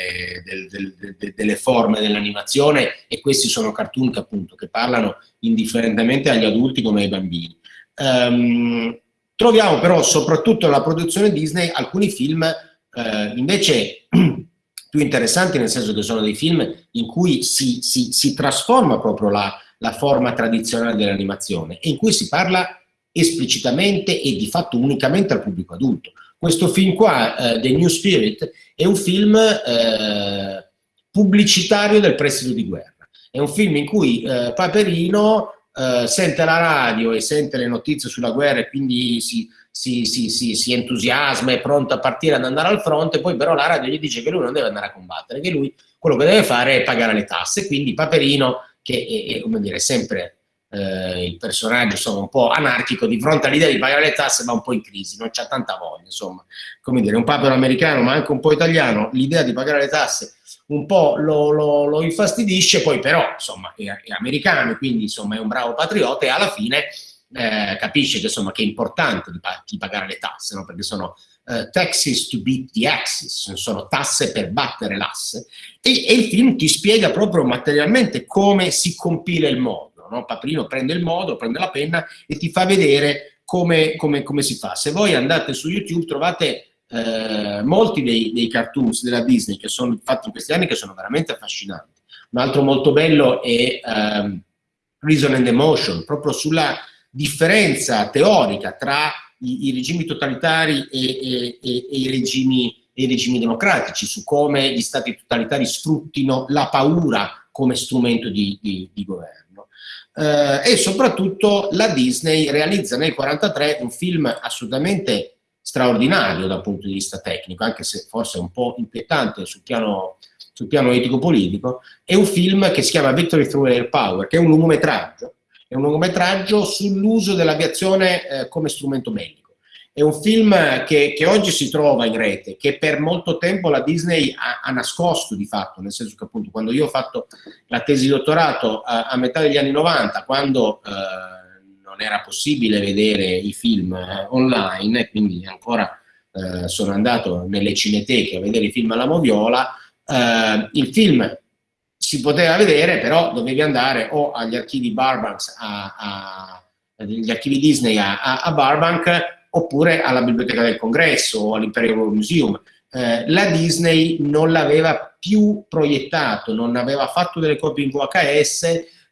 del, del, de, delle forme dell'animazione e questi sono cartoon che appunto che parlano indifferentemente agli adulti come ai bambini. Um, Troviamo però soprattutto nella produzione Disney alcuni film eh, invece più interessanti nel senso che sono dei film in cui si, si, si trasforma proprio la, la forma tradizionale dell'animazione e in cui si parla esplicitamente e di fatto unicamente al pubblico adulto. Questo film qua, eh, The New Spirit, è un film eh, pubblicitario del prestito di guerra. È un film in cui eh, Paperino eh, sente la radio e sente le notizie sulla guerra e quindi si, si, si, si, entusiasma, è pronto a partire ad andare al fronte, poi però la radio gli dice che lui non deve andare a combattere, che lui quello che deve fare è pagare le tasse, quindi Paperino, che è, è come dire, sempre eh, il personaggio insomma, un po' anarchico, di fronte all'idea di pagare le tasse va un po' in crisi, non c'ha tanta voglia, insomma, come dire, un papero americano ma anche un po' italiano, l'idea di pagare le tasse un po' lo, lo, lo infastidisce, poi però insomma è, è, americano, quindi insomma è un bravo patriota e alla fine eh, capisce che, insomma, che è importante di, di pagare le tasse, no? perché sono uh, taxes to beat the axis, sono tasse per battere l'asse, e, e, il film ti spiega proprio materialmente come si compila il modo, no? Paprino prende il modo, prende la penna e ti fa vedere come, come, come si fa. Se voi andate su YouTube trovate eh, molti dei, dei, cartoons della Disney che sono fatti in questi anni che sono veramente affascinanti. Un altro molto bello è um, Reason and Emotion, proprio sulla differenza teorica tra i, i regimi totalitari e, e, e, e i, regimi, i regimi democratici, su come gli stati totalitari sfruttino la paura come strumento di, di, di governo. Uh, e soprattutto la Disney realizza nel 1943 un film assolutamente straordinario dal punto di vista tecnico, anche se forse un po' inquietante sul piano, sul piano etico-politico, è un film che si chiama Victory Through Air Power, che è un lungometraggio, è un lungometraggio sull'uso dell'aviazione eh, come strumento medico. È un film che, che, oggi si trova in rete, che per molto tempo la Disney ha, ha, nascosto di fatto, nel senso che appunto quando io ho fatto la tesi dottorato a, a metà degli anni 90, quando eh, non era possibile vedere i film eh, online quindi ancora eh, sono andato nelle cineteche a vedere i film alla moviola, eh, il film si poteva vedere, però dovevi andare o agli archivi Barbanks, a, a, agli archivi Disney a, a Barbank, oppure alla Biblioteca del Congresso o all'Imperial Museum. Eh, la Disney non l'aveva più proiettato, non aveva fatto delle copie in VHS,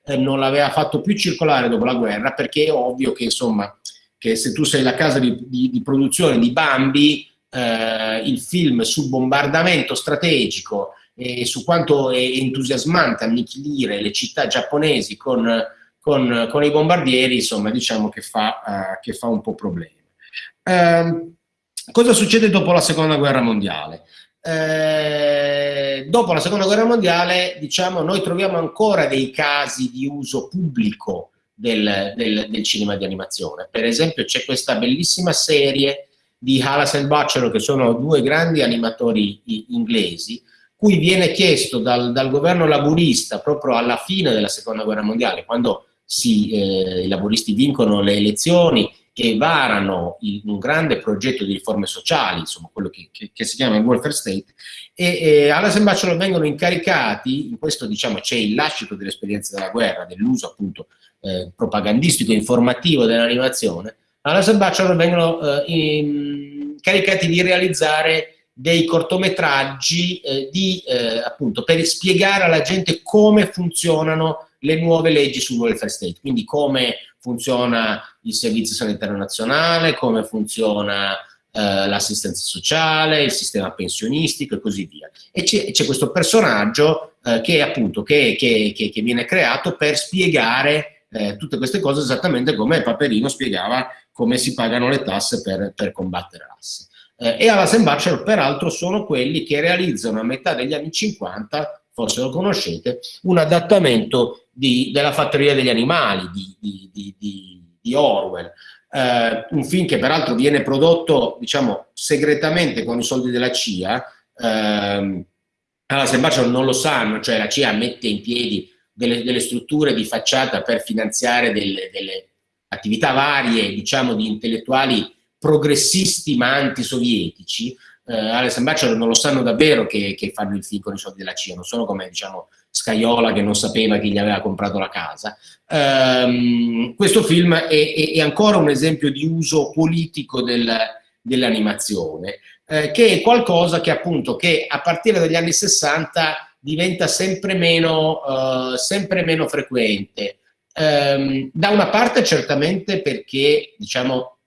eh, non l'aveva fatto più circolare dopo la guerra perché è ovvio che insomma che se tu sei la casa di, di, di produzione di Bambi eh, il film sul bombardamento strategico e su quanto è entusiasmante annichilire le città giapponesi con, con, con i bombardieri insomma diciamo che fa, uh, che fa un po' problema eh, cosa succede dopo la seconda guerra mondiale? Eh, dopo la seconda guerra mondiale, diciamo, noi troviamo ancora dei casi di uso pubblico del, del, del cinema di animazione. Per esempio c'è questa bellissima serie di Halas e Baccelor, che sono due grandi animatori inglesi, cui viene chiesto dal, dal, governo laburista proprio alla fine della seconda guerra mondiale, quando si, eh, i laburisti vincono le elezioni che varano il, un grande progetto di riforme sociali, insomma quello che, che, che si chiama il welfare state, e, e all'Assemblea Bachelor vengono incaricati, in questo diciamo c'è il lascito dell'esperienza della guerra, dell'uso appunto eh, propagandistico informativo dell'animazione, all'Assemblea Bachelor vengono eh, incaricati di realizzare dei cortometraggi eh, di, eh, appunto, per spiegare alla gente come funzionano le nuove leggi sul welfare state, quindi come funziona il servizio sanitario nazionale, come funziona eh, l'assistenza sociale, il sistema pensionistico e così via. E c'è questo personaggio eh, che appunto che, che, che, che, viene creato per spiegare eh, tutte queste cose esattamente come Paperino spiegava come si pagano le tasse per, per combattere l'asse. Eh, e alla Bachelor peraltro sono quelli che realizzano a metà degli anni 50 forse lo conoscete, un adattamento di, della fattoria degli animali di, di, di Orwell, eh, un film che peraltro viene prodotto diciamo segretamente con i soldi della CIA, eh, allora se Bachelor non lo sanno, cioè la CIA mette in piedi delle, delle strutture di facciata per finanziare delle, delle attività varie, diciamo, di intellettuali progressisti ma antisovietici, eh, Alex Bachelor non lo sanno davvero che, che, fanno il film con i soldi della CIA, non sono come diciamo Scaiola che non sapeva chi gli aveva comprato la casa. Um, questo film è, è, è, ancora un esempio di uso politico del, dell'animazione, eh, che è qualcosa che appunto che a partire dagli anni 60 diventa sempre meno, uh, sempre meno frequente. Um, da una parte certamente perché diciamo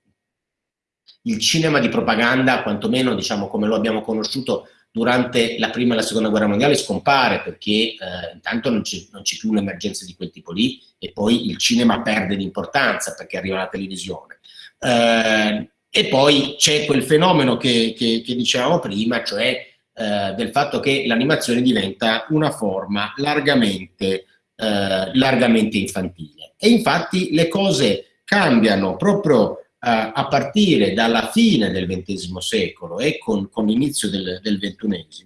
il cinema di propaganda, quantomeno diciamo come lo abbiamo conosciuto durante la prima e la seconda guerra mondiale scompare perché eh, intanto non c'è più un'emergenza di quel tipo lì e poi il cinema perde di importanza perché arriva la televisione. Eh, e poi c'è quel fenomeno che, che, che, dicevamo prima, cioè eh, del fatto che l'animazione diventa una forma largamente, eh, largamente infantile. E infatti le cose cambiano proprio a partire dalla fine del XX secolo e con, con l'inizio del, del, XXI,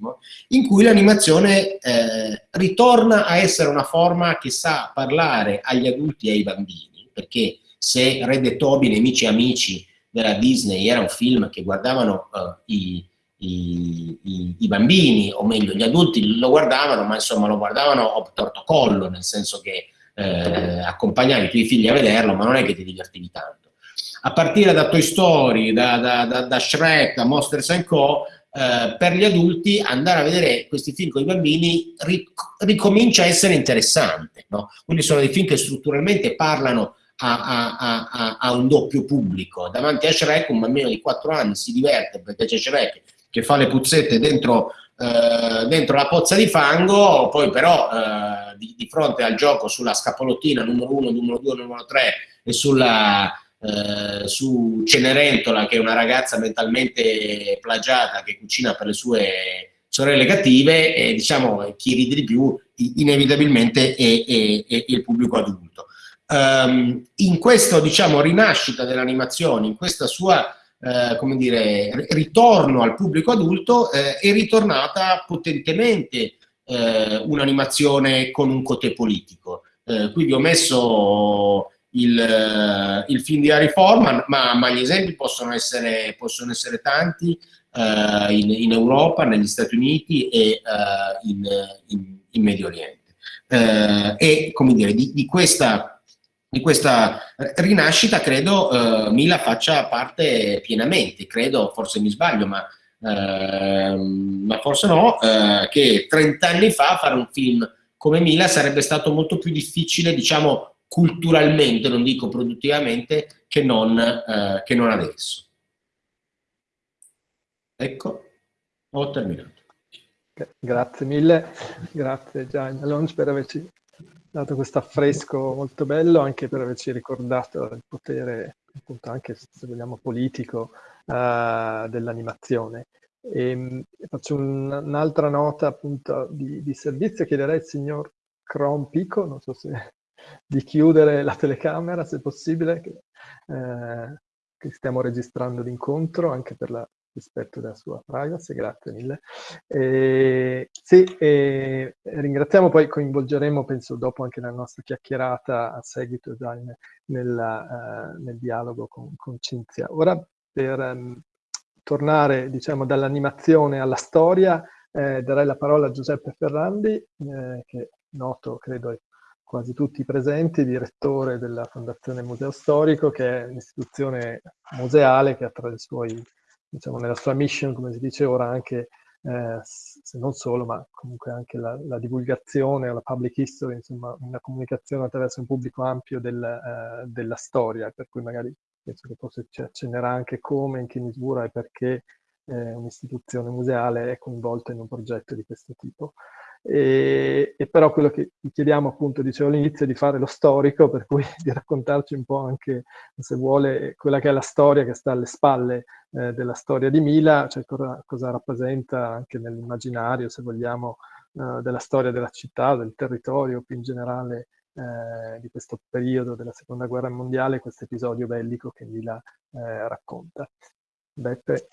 in cui l'animazione eh, ritorna a essere una forma che sa parlare agli adulti e ai bambini, perché se Red e Toby, nemici e amici della Disney, era un film che guardavano uh, i, i, i, i, bambini, o meglio gli adulti lo guardavano, ma insomma lo guardavano torto collo, nel senso che eh, accompagnavi i tuoi figli a vederlo, ma non è che ti divertivi tanto a partire da Toy Story, da, da, da, da Shrek, da Monsters Co., eh, per gli adulti andare a vedere questi film con i bambini ric ricomincia a essere interessante. No? Quindi sono dei film che strutturalmente parlano a, a, a, a, un doppio pubblico. Davanti a Shrek un bambino di 4 anni si diverte perché c'è Shrek che fa le puzzette dentro, eh, dentro la pozza di fango, poi però eh, di, di, fronte al gioco sulla scapolottina numero 1, numero 2, numero 3 e sulla eh, su Cenerentola, che è una ragazza mentalmente plagiata che cucina per le sue sorelle cattive, e diciamo chi ride di più inevitabilmente è, è, è il pubblico adulto. Um, in questa diciamo, rinascita dell'animazione, in questa sua eh, come dire, ritorno al pubblico adulto, eh, è ritornata potentemente eh, un'animazione con un cote politico. Eh, qui vi ho messo il, eh, il film di Harry Forman, ma, ma, gli esempi possono essere, possono essere tanti uh, in, in, Europa, negli Stati Uniti e uh, in, in, in, Medio Oriente. Uh, e come dire, di, di, questa, di questa rinascita credo Mila faccia parte pienamente, credo, forse mi sbaglio, ma Uh, ma forse no, uh, che 30 anni fa fare un film come Mila sarebbe stato molto più difficile, diciamo, culturalmente, non dico produttivamente, che non, eh, che non adesso. Ecco, ho terminato. Grazie mille, grazie Gianni Alonso per averci dato questo affresco molto bello, anche per averci ricordato il potere, appunto anche se vogliamo politico, uh, dell'animazione. E, faccio un'altra nota appunto di, di servizio, chiederei al signor Cron Pico, non so se di chiudere la telecamera se possibile, che, eh, che stiamo registrando l'incontro anche per la rispetto della sua privacy, grazie mille. Eh, sì, eh, ringraziamo, poi coinvolgeremo, penso, dopo anche la nostra chiacchierata a seguito già nella, uh, nel dialogo con, con Cinzia. Ora, per um, tornare, diciamo, dall'animazione alla storia, eh, darei la parola a Giuseppe Ferrandi, eh, che noto, credo, quasi tutti presenti, direttore della Fondazione Museo Storico, che è un'istituzione museale che tra i suoi, diciamo, nella sua mission, come si dice ora, anche, eh, se non solo, ma comunque anche la, la divulgazione la public history, insomma, una comunicazione attraverso un pubblico ampio del, eh, della storia, per cui magari penso che forse ci accennerà anche come, in che misura e perché eh, un'istituzione museale è coinvolta in un progetto di questo tipo. E, e, però quello che chiediamo appunto, dicevo all'inizio, è di fare lo storico, per cui di raccontarci un po' anche, se vuole, quella che è la storia che sta alle spalle eh, della storia di Mila, cioè cosa, cosa rappresenta anche nell'immaginario, se vogliamo, eh, della storia della città, del territorio, più in generale eh, di questo periodo della seconda guerra mondiale, questo episodio bellico che Mila eh, racconta. Beppe.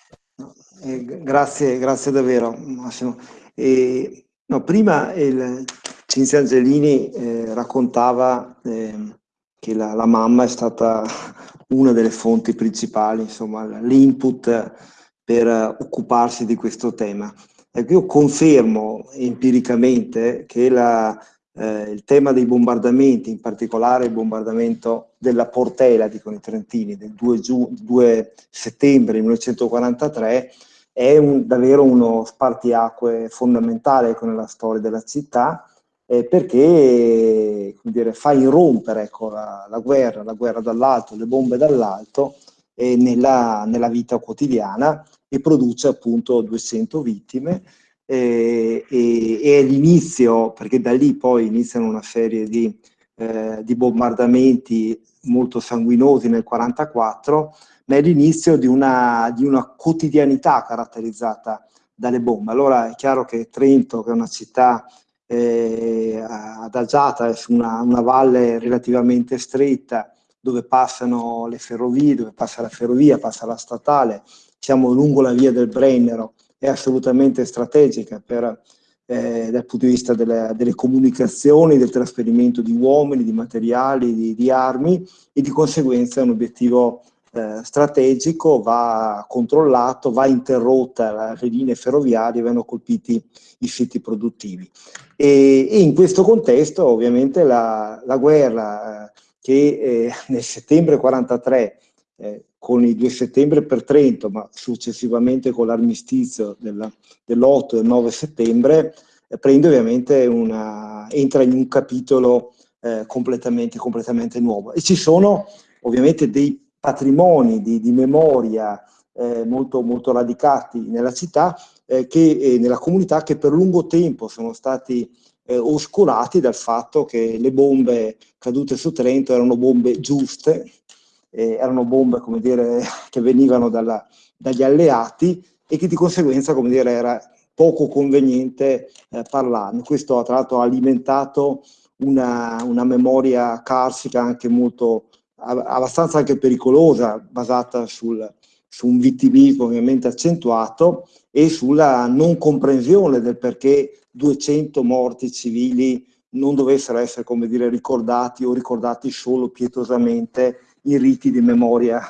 Eh, grazie, grazie davvero Massimo. E, no, prima il Cinzia Angelini eh, raccontava eh, che la, la, mamma è stata una delle fonti principali, insomma, l'input per occuparsi di questo tema. Ecco, io confermo empiricamente che la, eh, il tema dei bombardamenti, in particolare il bombardamento della Portela, dicono i trentini, del 2, 2 settembre 1943, è un, davvero uno spartiacque fondamentale ecco, nella storia della città, eh, perché dire, fa irrompere ecco, la, la, guerra, la guerra dall'alto, le bombe dall'alto, eh, nella, nella vita quotidiana e produce appunto 200 vittime, e, e, e è l'inizio, perché da lì poi iniziano una serie di, eh, di bombardamenti molto sanguinosi nel 1944, ma è l'inizio di una, di una quotidianità caratterizzata dalle bombe. Allora è chiaro che Trento, che è una città eh, adagiata su una, una, valle relativamente stretta, dove passano le ferrovie, dove passa la ferrovia, passa la statale, siamo lungo la via del Brennero, è assolutamente strategica per, eh, dal punto di vista delle, delle, comunicazioni, del trasferimento di uomini, di materiali, di, di armi e di conseguenza è un obiettivo eh, strategico, va controllato, va interrotta le linee ferroviarie, vengono colpiti i siti produttivi. E, e in questo contesto ovviamente la, la guerra eh, che eh, nel settembre 43 eh, con i 2 settembre per Trento, ma successivamente con l'armistizio dell'8 e 9 settembre, eh, prende ovviamente una, entra in un capitolo eh, completamente, completamente nuovo. E ci sono ovviamente dei patrimoni di, di memoria eh, molto, molto radicati nella città, eh, che, eh, nella comunità, che per lungo tempo sono stati eh, oscurati dal fatto che le bombe cadute su Trento erano bombe giuste, eh, erano bombe come dire, che venivano dalla, dagli alleati e che di conseguenza come dire, era poco conveniente eh, parlarne. Questo tra l'altro ha alimentato una, una memoria carsica anche molto, abbastanza anche pericolosa, basata sul, su un vittimismo ovviamente accentuato e sulla non comprensione del perché 200 morti civili non dovessero essere, come dire, ricordati o ricordati solo pietosamente in riti di memoria,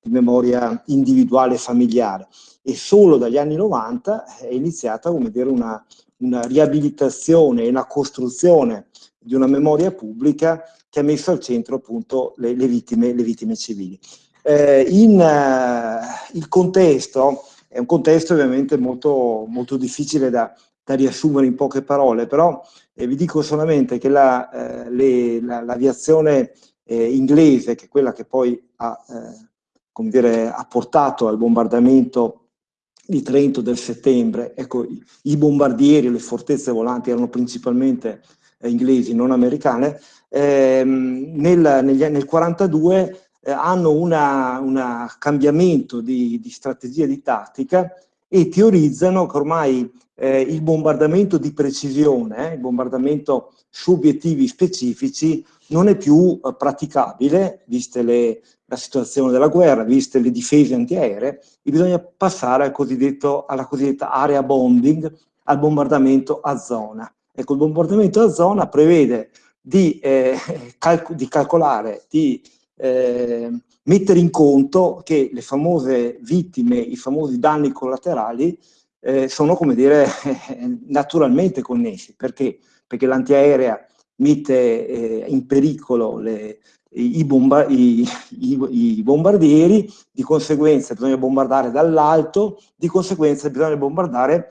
di memoria individuale e familiare. E solo dagli anni 90 è iniziata dire, una, una riabilitazione e una costruzione di una memoria pubblica che ha messo al centro appunto le, le, vittime, le vittime, civili. Eh, in, uh, il contesto è un contesto ovviamente molto, molto difficile da, da, riassumere in poche parole, però eh, vi dico solamente che l'aviazione la, eh, eh, inglese, che è quella che poi ha, eh, dire, ha portato al bombardamento di Trento del settembre, ecco, i, bombardieri, le fortezze volanti erano principalmente eh, inglesi, non americane, ehm, nel 1942 eh, hanno un cambiamento di, di, strategia di tattica e teorizzano che ormai eh, il bombardamento di precisione, eh, il bombardamento su obiettivi specifici, non è più eh, praticabile, viste le, la situazione della guerra, viste le difese antiaeree, e bisogna passare al alla cosiddetta area bombing, al bombardamento a zona. Ecco, il bombardamento a zona prevede di, eh, calc di calcolare, di eh, mettere in conto che le famose vittime, i famosi danni collaterali eh, sono, come dire, naturalmente connessi. Perché? Perché l'antiaerea mette eh, in pericolo le, i, bomba i, i, i, bombardieri, di conseguenza bisogna bombardare dall'alto, di conseguenza bisogna bombardare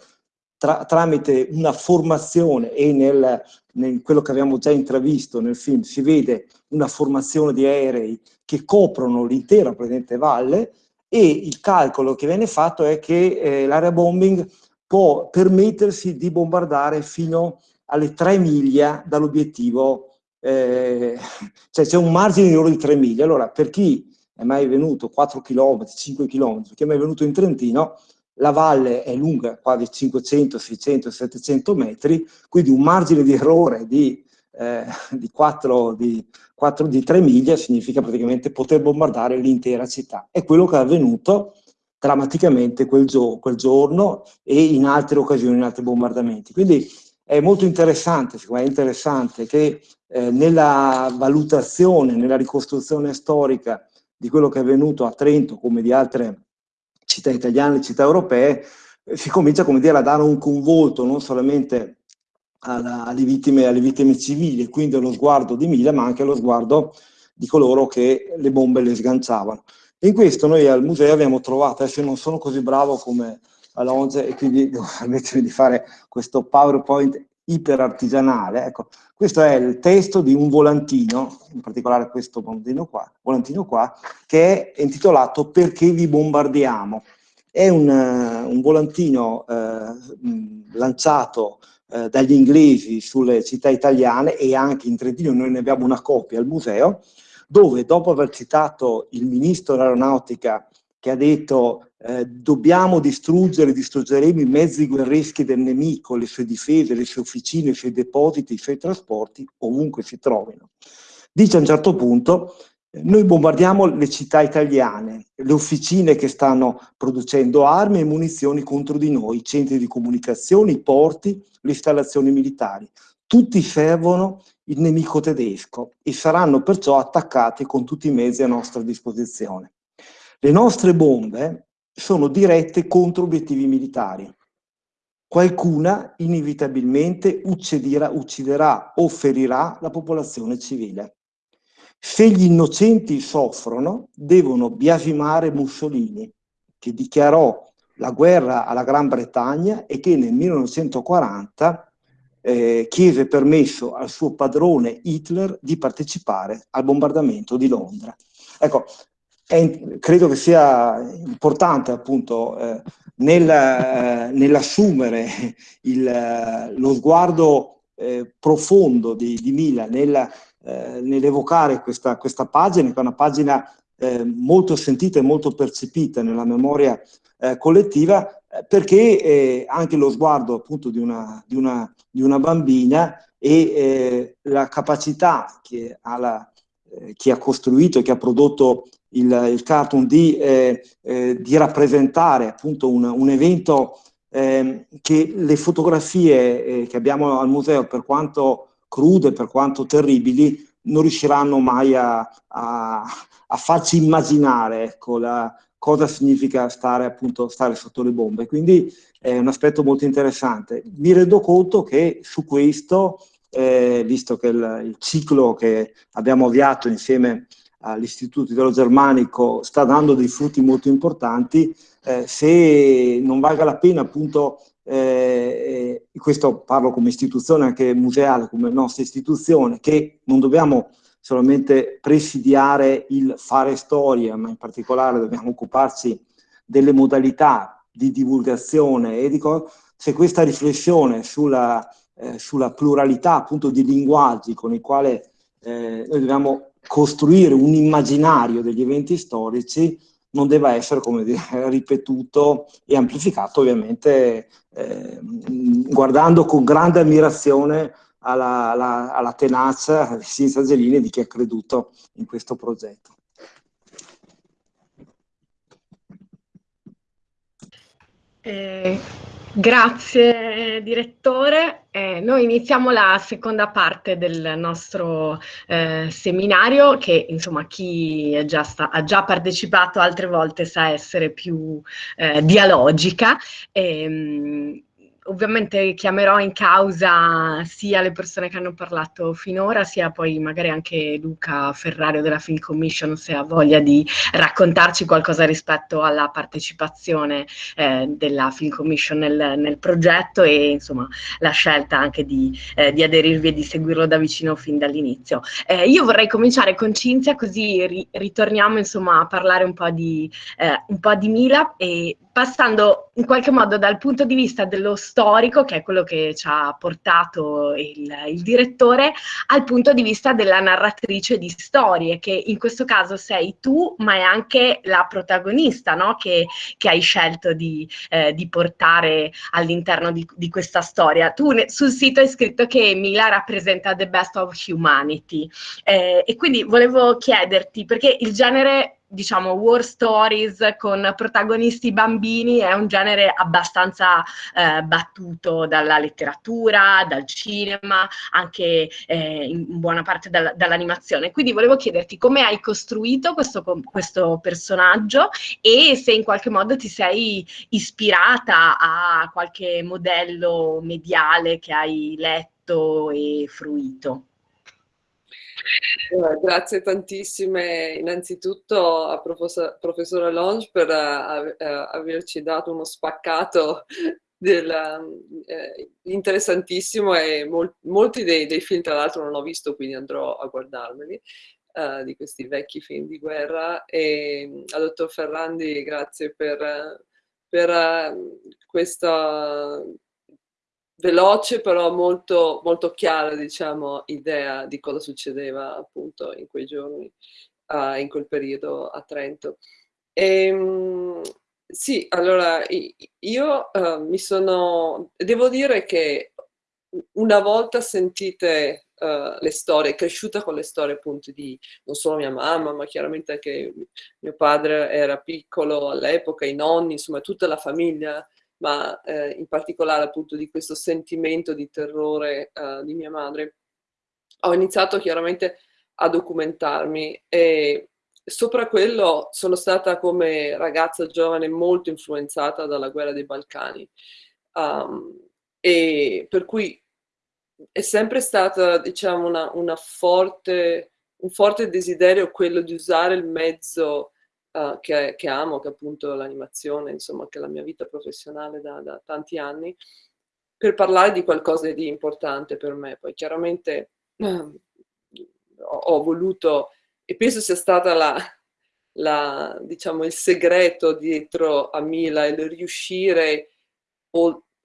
tra, tramite una formazione e nel, nel, quello che abbiamo già intravisto nel film si vede una formazione di aerei che coprono l'intera presente valle e il calcolo che viene fatto è che eh, l'area bombing può permettersi di bombardare fino alle 3 miglia dall'obiettivo, eh, cioè c'è un margine di errore di 3 miglia. Allora, per chi è mai venuto 4 km, 5 km, chi è mai venuto in Trentino, la valle è lunga quasi 500, 600, 700 metri, quindi un margine di errore di, eh, di, 4, di, 4, di 3 miglia significa praticamente poter bombardare l'intera città. È quello che è avvenuto drammaticamente quel, gio quel, giorno e in altre occasioni, in altri bombardamenti. Quindi è molto interessante, secondo me è interessante che eh, nella valutazione, nella ricostruzione storica di quello che è avvenuto a Trento come di altre città italiane, città europee, eh, si comincia come dire, a dare un convolto non solamente alla, alle, vittime, alle vittime civili, quindi allo sguardo di Mila, ma anche allo sguardo di coloro che le bombe le sganciavano. In questo noi al museo abbiamo trovato, adesso non sono così bravo come Alonso e quindi devo permettermi di fare questo PowerPoint iperartigianale, ecco, questo è il testo di un volantino, in particolare questo volantino qua, volantino qua che è intitolato Perché vi bombardiamo? È un, uh, un volantino uh, lanciato uh, dagli inglesi sulle città italiane e anche in Trentino, noi ne abbiamo una copia al museo, dove dopo aver citato il ministro dell'aeronautica che ha detto eh, dobbiamo distruggere, distruggeremo i mezzi guerreschi del nemico, le sue difese, le sue officine, i suoi depositi, i suoi trasporti, ovunque si trovino. Dice a un certo punto, eh, noi bombardiamo le città italiane, le officine che stanno producendo armi e munizioni contro di noi, i centri di comunicazione, i porti, le installazioni militari. Tutti servono il nemico tedesco e saranno perciò attaccati con tutti i mezzi a nostra disposizione. Le nostre bombe sono dirette contro obiettivi militari. Qualcuna inevitabilmente ucciderà, ucciderà o ferirà la popolazione civile. Se gli innocenti soffrono, devono biasimare Mussolini, che dichiarò la guerra alla Gran Bretagna e che nel 1940 eh, chiese permesso al suo padrone Hitler di partecipare al bombardamento di Londra. Ecco, è, credo che sia importante appunto eh, nel, eh, nell'assumere il, lo sguardo eh, profondo di, di Mila, nel, eh, nell'evocare questa, questa, pagina, che è una pagina eh, molto sentita e molto percepita nella memoria eh, collettiva, perché anche lo sguardo appunto di una, di una, di una bambina e la capacità che ha la, chi ha costruito e che ha prodotto il, il cartoon di, eh, eh, di, rappresentare appunto un, un evento eh, che le fotografie eh, che abbiamo al museo, per quanto crude, per quanto terribili, non riusciranno mai a, a, a farci immaginare ecco, la, cosa significa stare, appunto, stare sotto le bombe. Quindi è un aspetto molto interessante. Mi rendo conto che su questo, eh, visto che il, il, ciclo che abbiamo avviato insieme all'Istituto Italo-Germanico sta dando dei frutti molto importanti, eh, se non valga la pena appunto, eh, questo parlo come istituzione anche museale, come nostra istituzione, che non dobbiamo solamente presidiare il fare storia, ma in particolare dobbiamo occuparci delle modalità di divulgazione e di se questa riflessione sulla, eh, sulla pluralità appunto di linguaggi con i quali eh, noi dobbiamo costruire un immaginario degli eventi storici non debba essere dire, ripetuto e amplificato ovviamente eh, guardando con grande ammirazione alla, alla, alla tenacia senza geline di chi ha creduto in questo progetto. Eh, grazie direttore. Eh, noi iniziamo la seconda parte del nostro eh, seminario che insomma chi già sta, ha già partecipato altre volte sa essere più eh, dialogica. E, ehm, ovviamente chiamerò in causa sia le persone che hanno parlato finora, sia poi magari anche Luca Ferrario della Film Commission se ha voglia di raccontarci qualcosa rispetto alla partecipazione eh, della Film Commission nel, nel, progetto e insomma la scelta anche di, eh, di, aderirvi e di seguirlo da vicino fin dall'inizio. Eh, io vorrei cominciare con Cinzia così ri ritorniamo insomma a parlare un po' di, eh, un po' di Mila e passando in qualche modo dal punto di vista dello storico, che è quello che ci ha portato il, il, direttore, al punto di vista della narratrice di storie, che in questo caso sei tu, ma è anche la protagonista no? che, che, hai scelto di, eh, di portare all'interno di, di, questa storia. Tu ne, sul sito hai scritto che Mila rappresenta the best of humanity eh, e quindi volevo chiederti, perché il genere diciamo, war stories con protagonisti bambini è un genere abbastanza eh, battuto dalla letteratura, dal cinema, anche eh, in buona parte dal, dall'animazione. Quindi volevo chiederti come hai costruito questo, questo personaggio e se in qualche modo ti sei ispirata a qualche modello mediale che hai letto e fruito. Eh, grazie tantissime innanzitutto a professor, professore Longe per uh, uh, averci dato uno spaccato del, uh, interessantissimo e mol molti dei, dei, film tra l'altro non ho visto quindi andrò a guardarmeli di questi vecchi film di guerra. E al dottor Ferrandi grazie per, per questa veloce però molto, molto chiara diciamo, idea di cosa succedeva appunto in quei giorni, uh, in quel periodo a Trento. E, um, sì, allora io uh, mi sono, devo dire che una volta sentite uh, le storie, cresciuta con le storie appunto di non solo mia mamma, ma chiaramente anche mio padre era piccolo all'epoca, i nonni, insomma tutta la famiglia ma eh, in particolare appunto di questo sentimento di terrore eh, di mia madre, ho iniziato chiaramente a documentarmi e sopra quello sono stata come ragazza giovane molto influenzata dalla guerra dei Balcani um, e per cui è sempre stata diciamo una, una forte, un forte desiderio quello di usare il mezzo uh, che, che, amo, che appunto l'animazione, insomma, che è la mia vita professionale da, da, tanti anni, per parlare di qualcosa di importante per me. Poi chiaramente ho, ho, voluto, e penso sia stata la, la, diciamo, il segreto dietro a Mila, il riuscire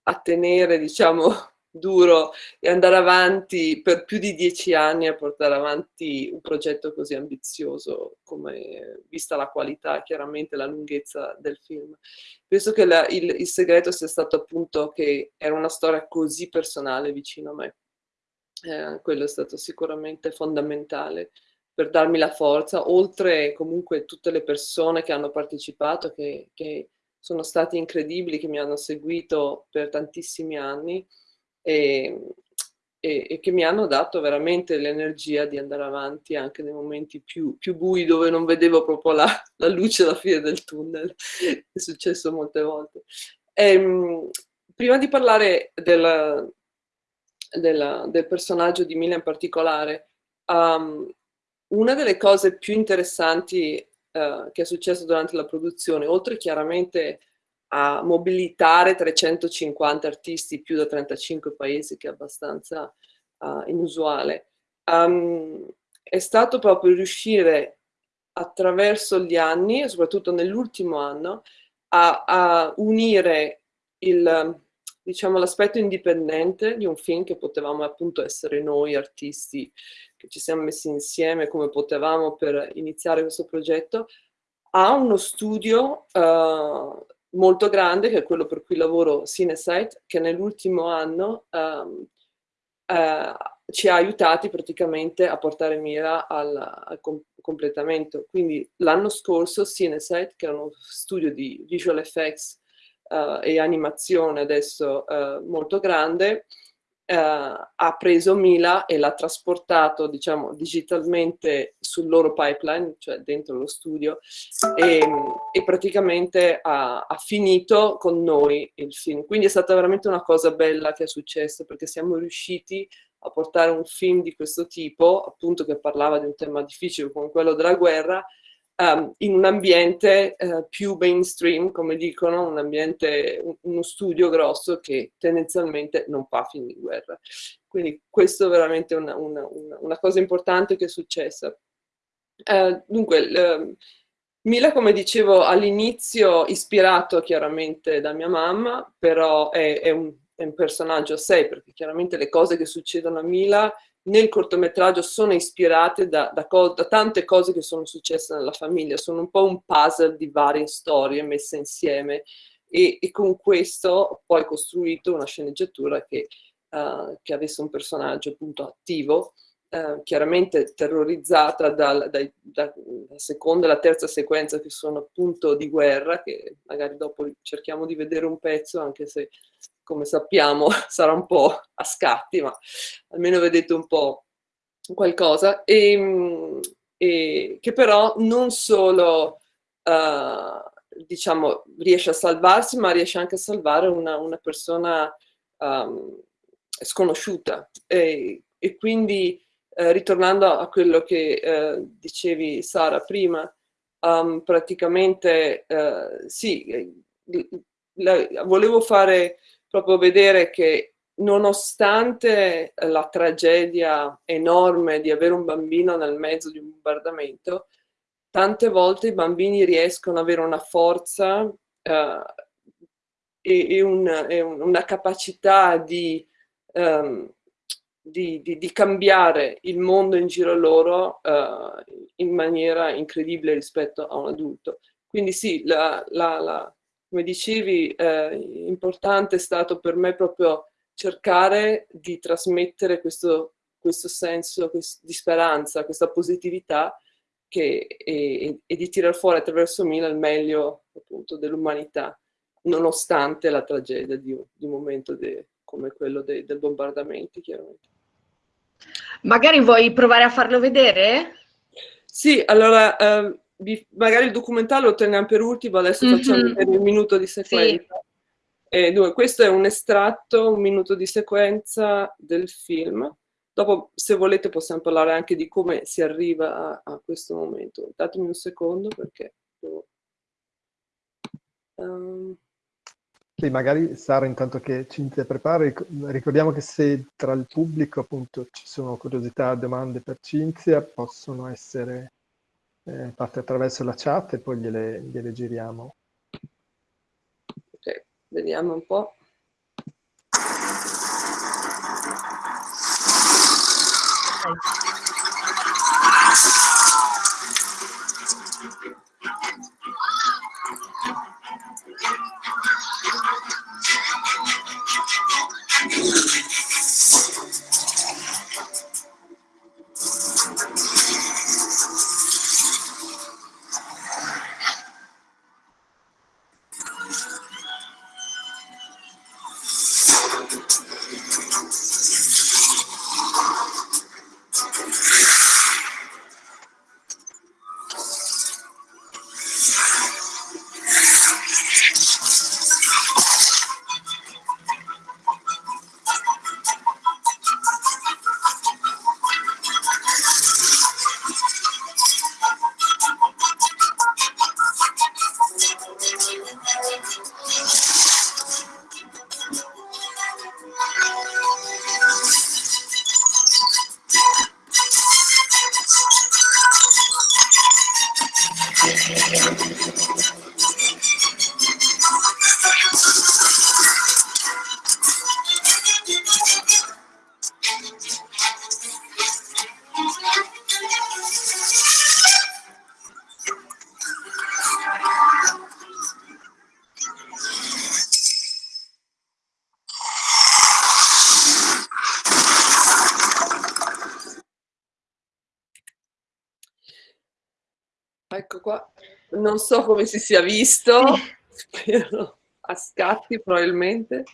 a tenere, diciamo, duro e andare avanti per più di dieci anni a portare avanti un progetto così ambizioso come vista la qualità chiaramente la lunghezza del film. Penso che la, il, il, segreto sia stato appunto che era una storia così personale vicino a me. Eh, quello è stato sicuramente fondamentale per darmi la forza oltre comunque tutte le persone che hanno partecipato che, che sono stati incredibili che mi hanno seguito per tantissimi anni e, e, e, che mi hanno dato veramente l'energia di andare avanti anche nei momenti più, più bui dove non vedevo proprio la, la, luce alla fine del tunnel, è successo molte volte. E, ehm, prima di parlare della, della, del personaggio di Mila in particolare, um, una delle cose più interessanti uh, che è successo durante la produzione, oltre chiaramente a mobilitare 350 artisti più da 35 paesi, che è abbastanza uh, inusuale. Um, è stato proprio riuscire attraverso gli anni, soprattutto nell'ultimo anno, a, a, unire diciamo, l'aspetto indipendente di un film che potevamo appunto essere noi artisti che ci siamo messi insieme come potevamo per iniziare questo progetto, a uno studio uh, molto grande, che è quello per cui lavoro Cinesite, che nell'ultimo anno um, uh, ci ha aiutati praticamente a portare mira al, al com completamento. Quindi l'anno scorso Cinesite, che era uno studio di visual effects uh, e animazione adesso uh, molto grande, uh, ha preso Mila e l'ha trasportato diciamo digitalmente sul loro pipeline, cioè dentro lo studio e, e praticamente ha, ha, finito con noi il film. Quindi è stata veramente una cosa bella che è successa perché siamo riusciti a portare un film di questo tipo, appunto che parlava di un tema difficile come quello della guerra, um, in un ambiente uh, più mainstream, come dicono, un ambiente, un, uno studio grosso che tendenzialmente non fa film di guerra. Quindi questo è veramente una, una, una, cosa importante che è successa. Uh, dunque, uh, Mila, come dicevo all'inizio, ispirato chiaramente da mia mamma, però è, è, un, è un personaggio a sé, perché chiaramente le cose che succedono a Mila nel cortometraggio sono ispirate da, da, da, tante cose che sono successe nella famiglia, sono un po' un puzzle di varie storie messe insieme e, e con questo ho poi costruito una sceneggiatura che, uh, che avesse un personaggio appunto attivo, uh, chiaramente terrorizzata dal, dai, da, dalla seconda e la terza sequenza che sono appunto di guerra, che magari dopo cerchiamo di vedere un pezzo anche se come sappiamo sarà un po' a scatti, ma almeno vedete un po' qualcosa, e, ehm, e che però non solo uh, diciamo, riesce a salvarsi, ma riesce anche a salvare una, una persona um, sconosciuta. E, e quindi, uh, ritornando a quello che uh, dicevi Sara prima, um, praticamente sì, la, volevo fare proprio vedere che nonostante la tragedia enorme di avere un bambino nel mezzo di un bombardamento, tante volte i bambini riescono ad avere una forza uh, e, e, un, e, una capacità di, um, di, di, di, cambiare il mondo in giro loro uh, in maniera incredibile rispetto a un adulto. Quindi sì, la, la, la come dicevi, eh, importante è stato per me proprio cercare di trasmettere questo, questo senso di speranza, questa positività che, e, e, di tirar fuori attraverso Mila il meglio appunto dell'umanità, nonostante la tragedia di, di un momento de, come quello de, del bombardamento, chiaramente. Magari vuoi provare a farlo vedere? Sì, allora... Eh, magari il documentario lo teniamo per ultimo, adesso mm -hmm. facciamo un minuto di sequenza. Sì. E dunque, questo è un estratto, un minuto di sequenza del film. Dopo, se volete, possiamo parlare anche di come si arriva a, a questo momento. Datemi un secondo perché... Um... Sì, magari Sara, intanto che Cinzia prepara, ricordiamo che se tra il pubblico appunto ci sono curiosità, domande per Cinzia, possono essere eh, parte attraverso la chat e poi gliele, gliele giriamo. Ok, vediamo un po'. Ecco so come si sia visto, spero a scatti probabilmente.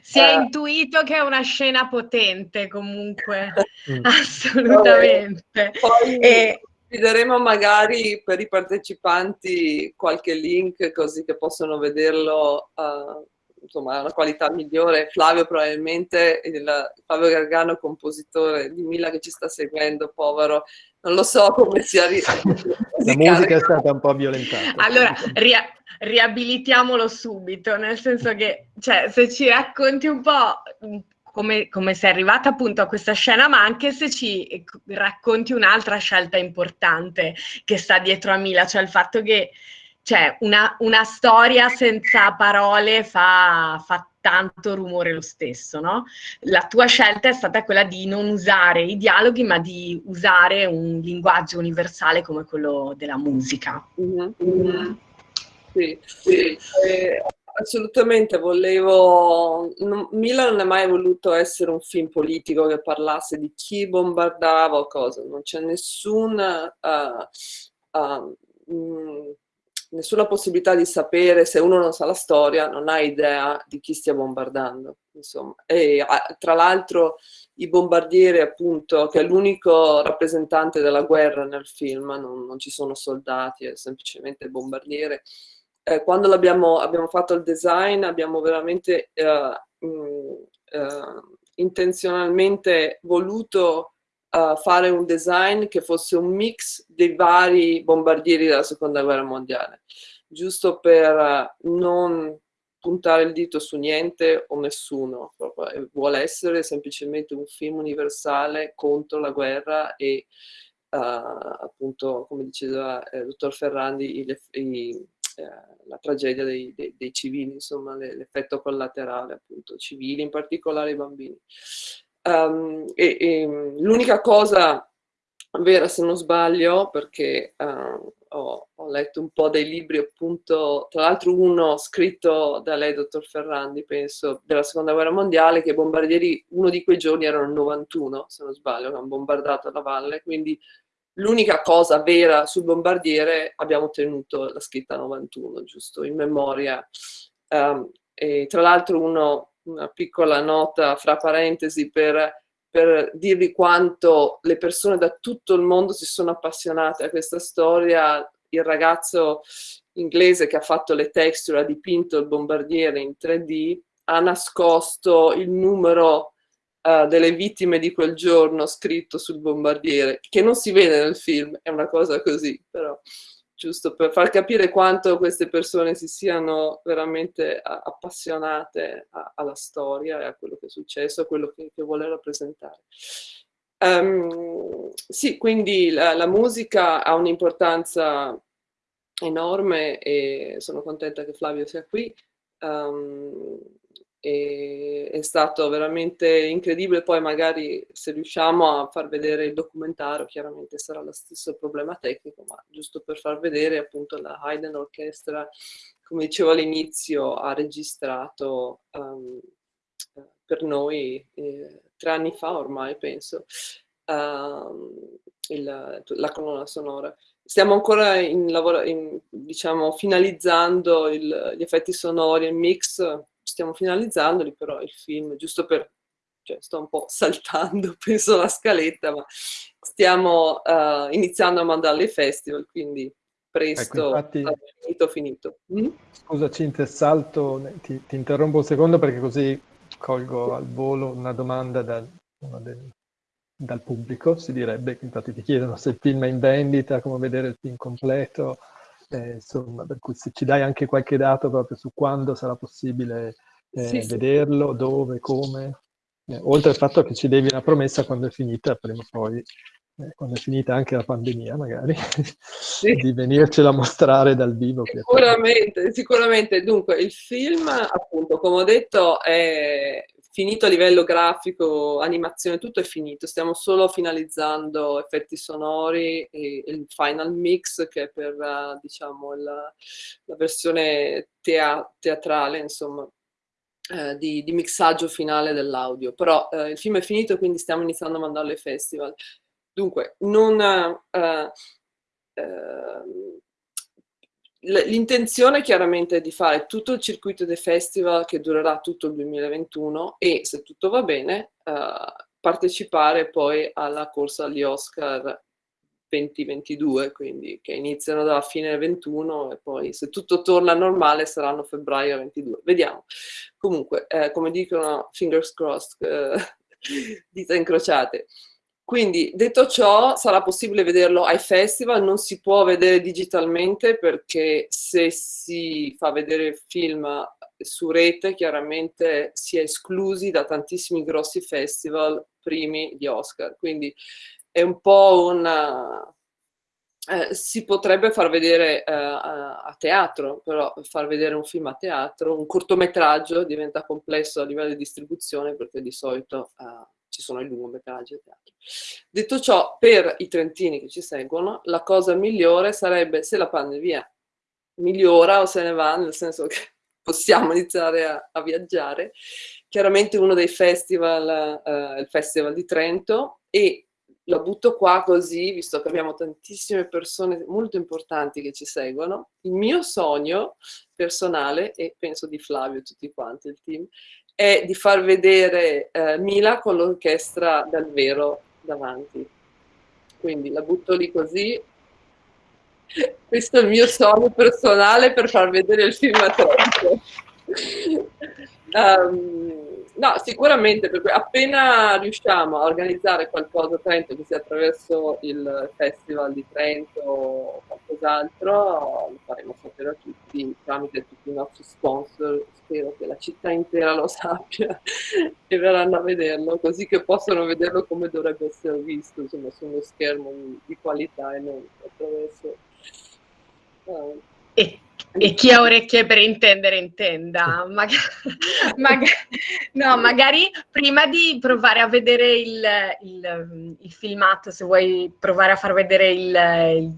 Si è uh, intuito che è una scena potente comunque, mm. assolutamente. Poi e... Daremo magari per i partecipanti qualche link così che possono vederlo uh, insomma, una qualità migliore. Flavio probabilmente, il, Flavio Gargano, compositore di Mila che ci sta seguendo, povero, non lo so come sia... La musica è stata un po' violentata. Allora, ria riabilitiamolo subito, nel senso che, cioè, se ci racconti un po' come, come, sei arrivata appunto a questa scena, ma anche se ci racconti un'altra scelta importante che sta dietro a Mila, cioè il fatto che cioè una, una storia senza parole fa, fa, tanto rumore lo stesso, no? La tua scelta è stata quella di non usare i dialoghi, ma di usare un linguaggio universale come quello della musica. Mm -hmm. Sì, sì. Eh, assolutamente, volevo... Non, Milan non è mai voluto essere un film politico che parlasse di chi bombardava o cosa, non c'è nessun... Uh, uh, nessuna possibilità di sapere, se uno non sa la storia, non ha idea di chi stia bombardando. Insomma. E tra l'altro i bombardieri, appunto, che è l'unico rappresentante della guerra nel film, non, non, ci sono soldati, è semplicemente bombardiere. Eh, quando abbiamo fatto il design abbiamo veramente eh, mh, eh, intenzionalmente voluto uh, fare un design che fosse un mix dei vari bombardieri della seconda guerra mondiale, giusto per uh, non puntare il dito su niente o nessuno, proprio. vuole essere semplicemente un film universale contro la guerra e uh, appunto, come diceva il eh, dottor Ferrandi, i, i, eh, la tragedia dei, dei, dei civili, insomma l'effetto collaterale appunto, civili, in particolare i bambini. Um, e, e l'unica cosa vera, se non sbaglio, perché uh, ho, ho, letto un po' dei libri, appunto, tra l'altro uno scritto da lei, dottor Ferrandi, penso, della seconda guerra mondiale, che i bombardieri, uno di quei giorni erano il 91, se non sbaglio, che hanno bombardato la valle, quindi l'unica cosa vera sul bombardiere abbiamo tenuto la scritta 91, giusto, in memoria. Um, e tra l'altro uno una piccola nota fra parentesi per, per dirvi quanto le persone da tutto il mondo si sono appassionate a questa storia. Il ragazzo inglese che ha fatto le texture, ha dipinto il bombardiere in 3D, ha nascosto il numero uh, delle vittime di quel giorno scritto sul bombardiere, che non si vede nel film, è una cosa così, però giusto per far capire quanto queste persone si siano veramente appassionate a, alla storia e a quello che è successo, a quello che, che vuole rappresentare. Um, sì, quindi la, la musica ha un'importanza enorme e sono contenta che Flavio sia qui. Um, e è stato veramente incredibile, poi magari se riusciamo a far vedere il documentario, chiaramente sarà lo stesso problema tecnico, ma giusto per far vedere appunto la Haydn Orchestra, come dicevo all'inizio, ha registrato um, per noi eh, tre anni fa ormai, penso, uh, il, la colonna sonora. Stiamo ancora in in, diciamo, finalizzando il, gli effetti sonori, il mix, stiamo finalizzandoli, però il film, giusto per, cioè sto un po' saltando, penso la scaletta, ma stiamo uh, iniziando a mandarli ai festival, quindi presto, ecco, infatti, finito, finito. Mm? Scusa Cinzia, salto, ti, ti, interrompo un secondo perché così colgo al volo una domanda da, del, dal pubblico, si direbbe, infatti ti chiedono se il film è in vendita, come vedere il film completo, eh, insomma, per cui se ci dai anche qualche dato proprio su quando sarà possibile eh, sì, vederlo, sì. dove, come, eh, oltre al fatto che ci devi una promessa quando è finita, prima o poi, eh, quando è finita anche la pandemia magari, sì. di venircela a mostrare dal vivo. Sicuramente, sicuramente. Dunque, il film, appunto, come ho detto, è finito a livello grafico, animazione, tutto è finito, stiamo solo finalizzando effetti sonori e il final mix che è per, diciamo, la, la versione tea teatrale, insomma, eh, di, di, mixaggio finale dell'audio. Però eh, il film è finito, quindi stiamo iniziando a mandarlo ai festival. Dunque, non... Eh, ehm, l'intenzione chiaramente è di fare tutto il circuito dei festival che durerà tutto il 2021 e se tutto va bene uh, partecipare poi alla corsa agli Oscar 2022, quindi che iniziano dalla fine del 21 e poi se tutto torna normale saranno febbraio 22. Vediamo. Comunque, eh, come dicono, fingers crossed, eh, dita incrociate. Quindi, detto ciò, sarà possibile vederlo ai festival, non si può vedere digitalmente perché se si fa vedere film su rete chiaramente si è esclusi da tantissimi grossi festival primi di Oscar. Quindi è un po' una... Eh, si potrebbe far vedere eh, a teatro, però far vedere un film a teatro, un cortometraggio diventa complesso a livello di distribuzione perché di solito eh, ci sono i lungometraggi a teatro. Detto ciò, per i trentini che ci seguono, la cosa migliore sarebbe se la pandemia migliora o se ne va, nel senso che possiamo iniziare a, a viaggiare. Chiaramente uno dei festival uh, il Festival di Trento e la butto qua così, visto che abbiamo tantissime persone molto importanti che ci seguono. Il mio sogno personale, e penso di Flavio e tutti quanti, il team, è di far vedere eh, Mila con l'orchestra dal vero davanti. Quindi la butto lì così. Questo è il mio sogno personale per far vedere il film a tempo. Um, No, sicuramente, perché appena riusciamo a organizzare qualcosa a Trento, che sia attraverso il Festival di Trento o qualcos'altro, lo faremo sapere a tutti tramite tutti i nostri sponsor. Spero che la città intera lo sappia e verranno a vederlo, così che possano vederlo come dovrebbe essere visto, insomma, su uno schermo di, qualità e non attraverso... Uh, e e chi ha orecchie per intendere intenda. Mag mag no, magari prima di provare a vedere il, il, il, filmato, se vuoi provare a far vedere il,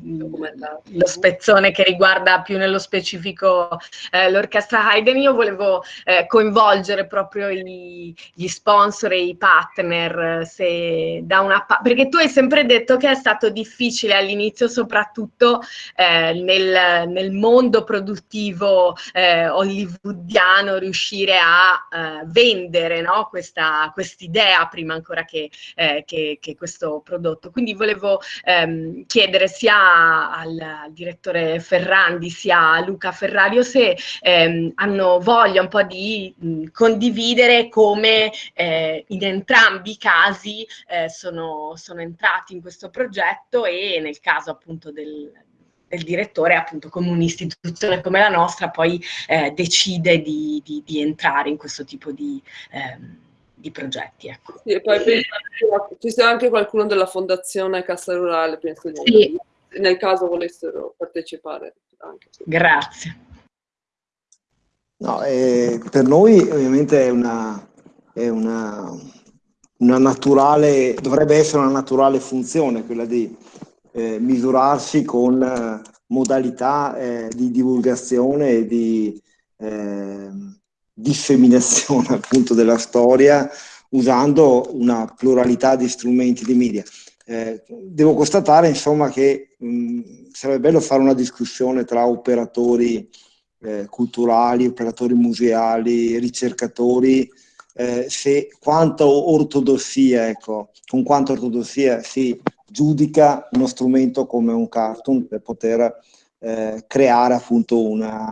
lo spezzone che riguarda più nello specifico eh, l'orchestra Haydn, io volevo eh, coinvolgere proprio i, gli sponsor e i partner, se da una perché tu hai sempre detto che è stato difficile all'inizio, soprattutto eh, nel, nel mondo produttivo eh, hollywoodiano riuscire a eh, vendere no? questa idea prima ancora che, eh, che, che, questo prodotto. Quindi volevo ehm, chiedere sia al, al, direttore Ferrandi sia a Luca Ferrario se ehm, hanno voglia un po' di mh, condividere come eh, in entrambi i casi eh, sono, sono entrati in questo progetto e nel caso appunto del, del direttore, appunto come un'istituzione come la nostra, poi eh, decide di, di, di, entrare in questo tipo di, ehm, di progetti. Ecco. Sì, e poi ci sia anche qualcuno della Fondazione Cassa Rurale, penso di sì. nel caso volessero partecipare. Anche. Grazie. No, eh, per noi ovviamente è una, è una, una naturale, dovrebbe essere una naturale funzione quella di eh, misurarsi con eh, modalità eh, di divulgazione e di ehm, disseminazione appunto della storia usando una pluralità di strumenti di media. Eh, devo constatare insomma che mh, sarebbe bello fare una discussione tra operatori eh, culturali, operatori museali, ricercatori, eh, se quanto ortodossia, ecco, con quanta ortodossia si giudica uno strumento come un cartoon per poter eh, creare appunto una,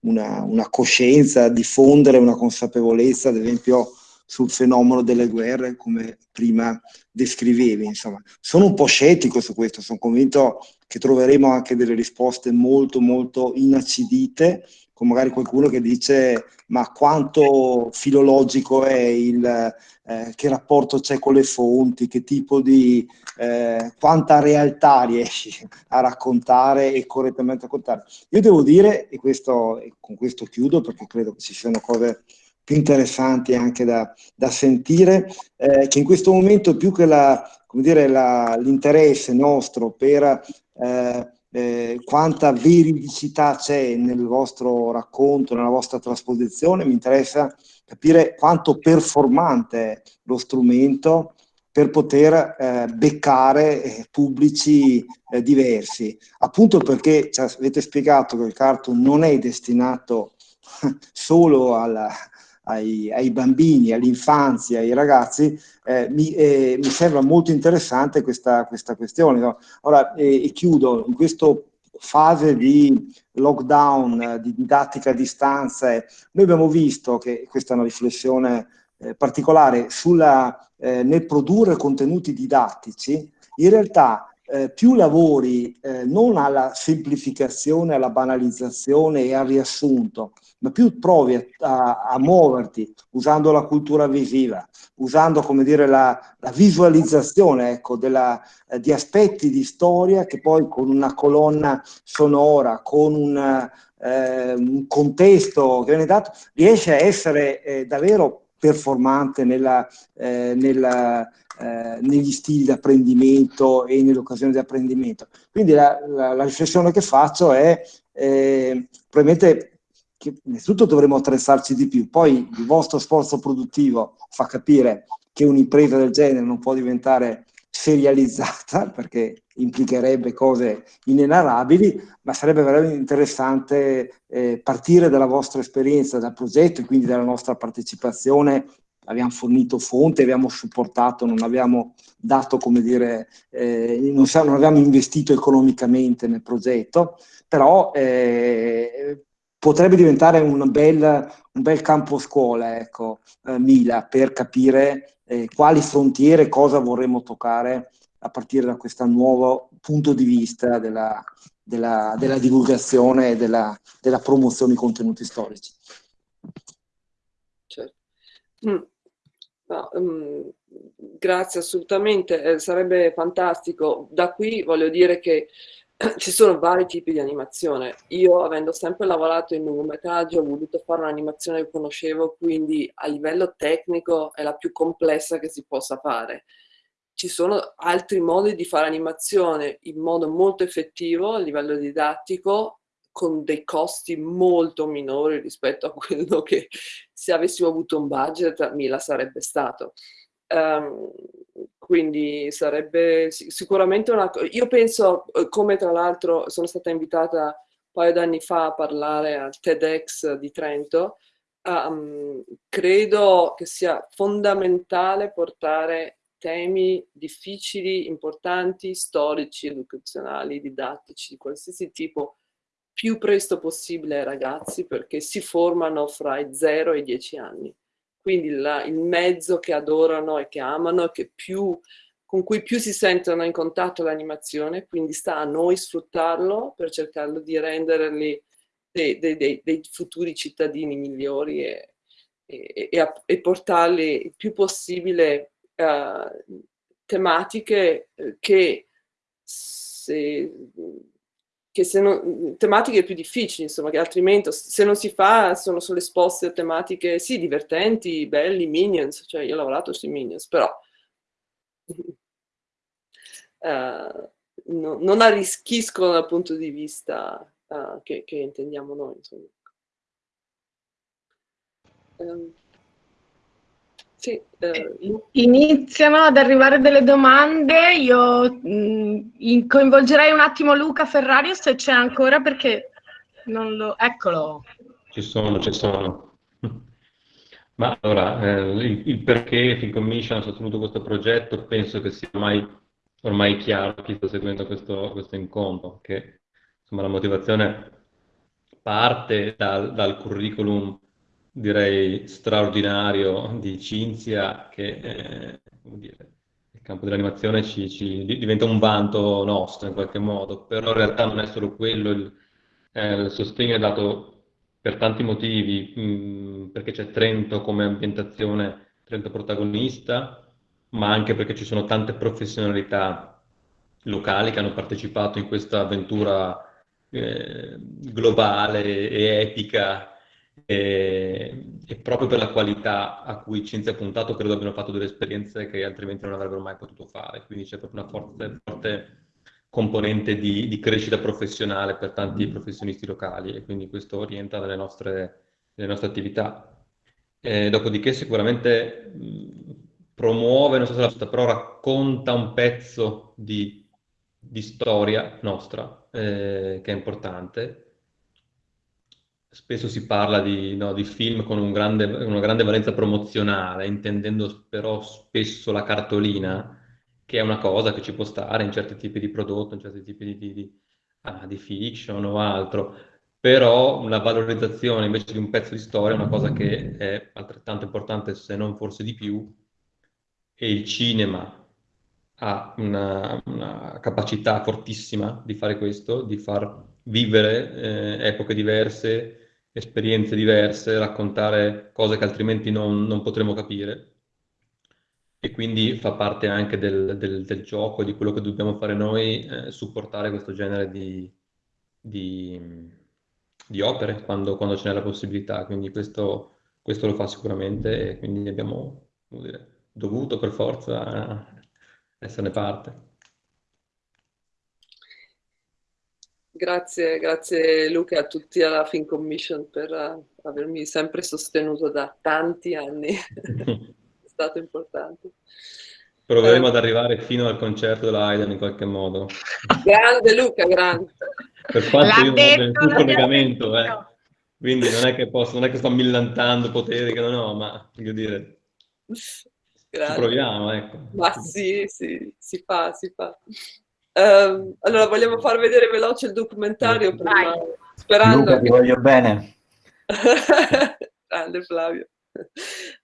una, una, coscienza, diffondere una consapevolezza, ad esempio sul fenomeno delle guerre, come prima descrivevi. Insomma, sono un po' scettico su questo, sono convinto che troveremo anche delle risposte molto, molto inacidite, con magari qualcuno che dice ma quanto filologico è il, eh, che rapporto c'è con le fonti, che tipo di, eh, quanta realtà riesci a raccontare e correttamente raccontare. Io devo dire, e, questo, e con questo chiudo perché credo che ci siano cose più interessanti anche da, da sentire, eh, che in questo momento più che l'interesse nostro per eh, eh, quanta veridicità c'è nel vostro racconto, nella vostra trasposizione, mi interessa capire quanto performante è lo strumento per poter eh, beccare eh, pubblici eh, diversi, appunto perché ci avete spiegato che il cartoon non è destinato solo alla, ai, ai, bambini, all'infanzia, ai ragazzi, eh, mi, eh, mi, sembra molto interessante questa, questa questione. No? Ora, e chiudo, in questa fase di lockdown, di didattica a distanza, noi abbiamo visto che questa è una riflessione eh, particolare sulla, eh, nel produrre contenuti didattici, in realtà eh, più lavori eh, non alla semplificazione, alla banalizzazione e al riassunto, ma più provi a, a, a muoverti usando la cultura visiva, usando come dire, la, la visualizzazione ecco, della, eh, di aspetti di storia che poi con una colonna sonora, con una, eh, un contesto che viene dato, riesce a essere eh, davvero performante nella, eh, nella, eh, negli stili di apprendimento e nelle occasioni di apprendimento. Quindi la, la, la riflessione che faccio è eh, probabilmente che innanzitutto dovremmo attrezzarci di più, poi il vostro sforzo produttivo fa capire che un'impresa del genere non può diventare serializzata perché implicherebbe cose inenarrabili, ma sarebbe veramente interessante eh, partire dalla vostra esperienza, dal progetto e quindi dalla nostra partecipazione. Abbiamo fornito fonte, abbiamo supportato, non abbiamo dato, come dire, eh, non, non, abbiamo investito economicamente nel progetto, però eh, potrebbe diventare un bel, un bel campo scuola, ecco, eh, Mila, per capire eh, quali frontiere, cosa vorremmo toccare a partire da questo nuovo punto di vista della, della, della divulgazione e della, della, promozione di contenuti storici. Certo. Mm. No, um, grazie assolutamente, eh, sarebbe fantastico. Da qui voglio dire che ci sono vari tipi di animazione. Io, avendo sempre lavorato in lungometraggio, ho voluto fare un'animazione che conoscevo, quindi a livello tecnico è la più complessa che si possa fare. Ci sono altri modi di fare animazione in modo molto effettivo a livello didattico, con dei costi molto minori rispetto a quello che se avessimo avuto un budget Mila sarebbe stato. Um, quindi sarebbe sicuramente una. Io penso, eh, come tra l'altro sono stata invitata un paio d'anni fa a parlare al TEDx di Trento, um, credo che sia fondamentale portare temi difficili, importanti, storici, educazionali, didattici, di qualsiasi tipo, più presto possibile ai ragazzi perché si formano fra i 0 e i 10 anni quindi la, il mezzo che adorano e che amano, che più, con cui più si sentono in contatto l'animazione, quindi sta a noi sfruttarlo per cercarlo di renderli dei, dei, dei, dei futuri cittadini migliori e, e, e, e portarli il più possibile uh, tematiche eh, che se che se non, tematiche più difficili, insomma, che altrimenti se non si fa sono solo esposte a tematiche, sì, divertenti, belli, Minions, cioè io ho lavorato sui Minions, però uh, no, non arricchiscono dal punto di vista uh, che, che, intendiamo noi, insomma. Um, sì, eh, Iniziano ad arrivare delle domande, io mh, mm, coinvolgerei un attimo Luca Ferrario se c'è ancora perché non lo... Eccolo. Ci sono, ci sono. Ma allora, eh, il, il, perché Film Commission ha sostenuto questo progetto penso che sia ormai, ormai chiaro chi sta seguendo questo, questo incontro, che insomma la motivazione parte dal, dal curriculum direi straordinario di Cinzia che eh, dire, il campo dell'animazione ci, ci, diventa un vanto nostro in qualche modo, però in realtà non è solo quello, il, eh, il sostegno è dato per tanti motivi, mh, perché c'è Trento come ambientazione, Trento protagonista, ma anche perché ci sono tante professionalità locali che hanno partecipato in questa avventura eh, globale e epica e, e, proprio per la qualità a cui Cinzia ha puntato credo abbiano fatto delle esperienze che altrimenti non avrebbero mai potuto fare, quindi c'è proprio una forte, forte componente di, di, crescita professionale per tanti professionisti locali e quindi questo orienta le nostre, le nostre attività. E dopodiché sicuramente promuove, non so se la giusta, però racconta un pezzo di, di storia nostra, eh, che è importante. Spesso si parla di, no, di film con un grande, una grande valenza promozionale, intendendo però spesso la cartolina, che è una cosa che ci può stare in certi tipi di prodotto, in certi tipi di, di, ah, di fiction o altro, però la valorizzazione invece di un pezzo di storia è una cosa che è altrettanto importante, se non forse di più, e il cinema ha una, una capacità fortissima di fare questo, di far vivere eh, epoche diverse, esperienze diverse, raccontare cose che altrimenti non, non potremo capire. E quindi fa parte anche del, del, del gioco, di quello che dobbiamo fare noi, eh, supportare questo genere di, di, di opere quando, quando ce n'è la possibilità. Quindi questo, questo, lo fa sicuramente e quindi abbiamo dire, dovuto per forza esserne parte. Grazie, grazie Luca e a tutti alla Fin Commission per uh, avermi sempre sostenuto da tanti anni, è stato importante. Proveremo eh. ad arrivare fino al concerto della Haydn in qualche modo. Grande Luca, grande. Per quanto io non ho nessun collegamento, eh. quindi non è, che posso, non è che sto millantando poteri che non ho, ma voglio dire, Grazie. ci proviamo, ecco. Ma sì, sì, si fa, si fa. Um, allora, vogliamo far vedere veloce il documentario prima, sperando Luca, ti voglio bene. Grande Flavio.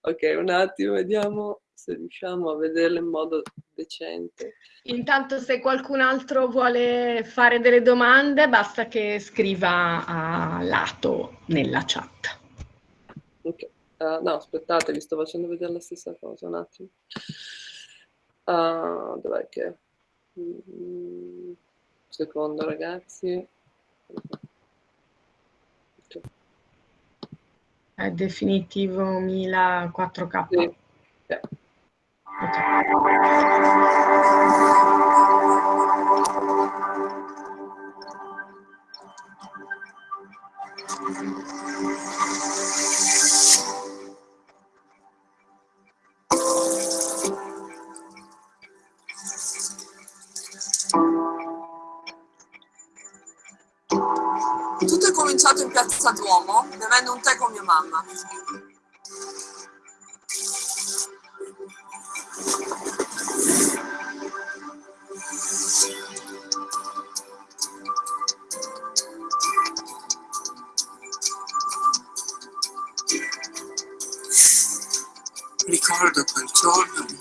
Ok, un attimo, vediamo se riusciamo a vederlo in modo decente. Intanto se qualcun altro vuole fare delle domande, basta che scriva a lato nella chat. Ok, uh, no, aspettate, vi sto facendo vedere la stessa cosa, un attimo. Uh, dov'è che... Mm, secondo ragazzi è definitivo 1004k sì. Yeah. Piazza Duomo bevendo un tè con mia mamma. Ricordo quel giorno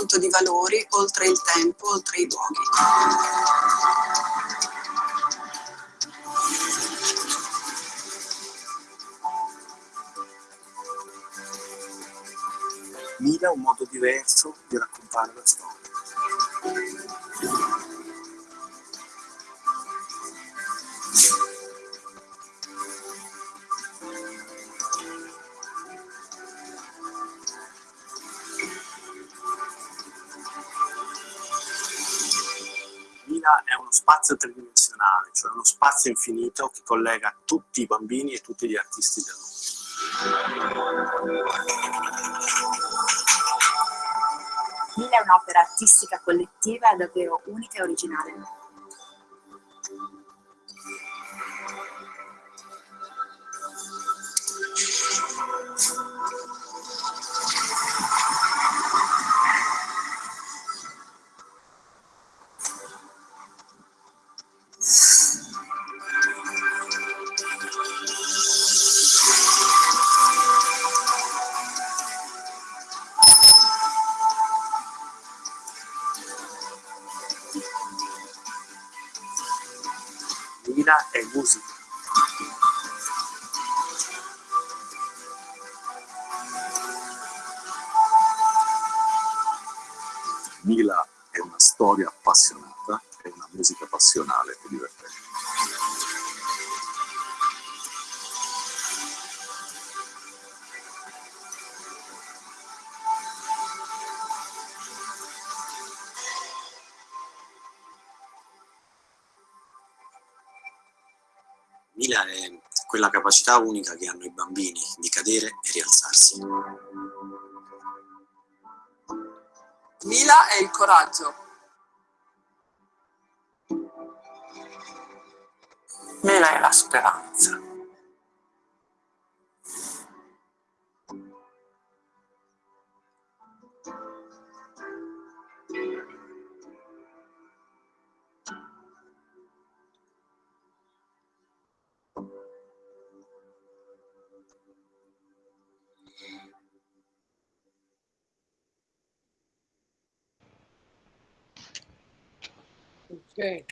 racconto di valori oltre il tempo, oltre i luoghi. Mira è un modo diverso di raccontare la storia. Spazio tridimensionale, cioè uno spazio infinito che collega tutti i bambini e tutti gli artisti del mondo. Mila è un'opera artistica collettiva davvero unica e originale. Mila è quella capacità unica che hanno i bambini di cadere e rialzarsi. Mila è il coraggio. Mila è la speranza. Ok,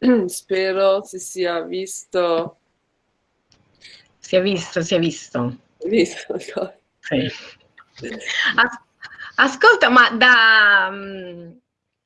spero si sia visto. Si è visto, si è visto. Visto, sì. As ascolta, ma da, mm,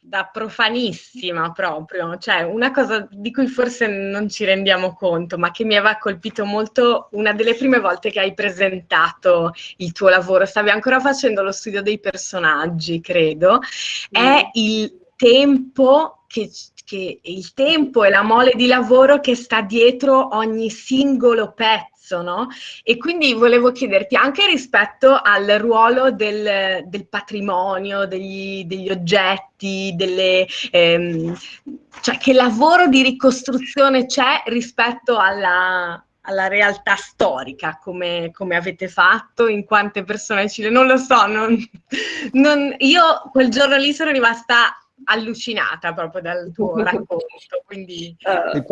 da, profanissima proprio, cioè una cosa di cui forse non ci rendiamo conto, ma che mi aveva colpito molto una delle prime volte che hai presentato il tuo lavoro, stavi ancora facendo lo studio dei personaggi, credo, mm. è il tempo che, che il tempo e la mole di lavoro che sta dietro ogni singolo pezzo, no? E quindi volevo chiederti anche rispetto al ruolo del, del patrimonio, degli, degli, oggetti, delle, ehm, cioè che lavoro di ricostruzione c'è rispetto alla, alla realtà storica, come, come, avete fatto, in quante persone ci... Non lo so, non, non, io quel giorno lì sono rimasta allucinata proprio dal tuo racconto. Quindi... Uh,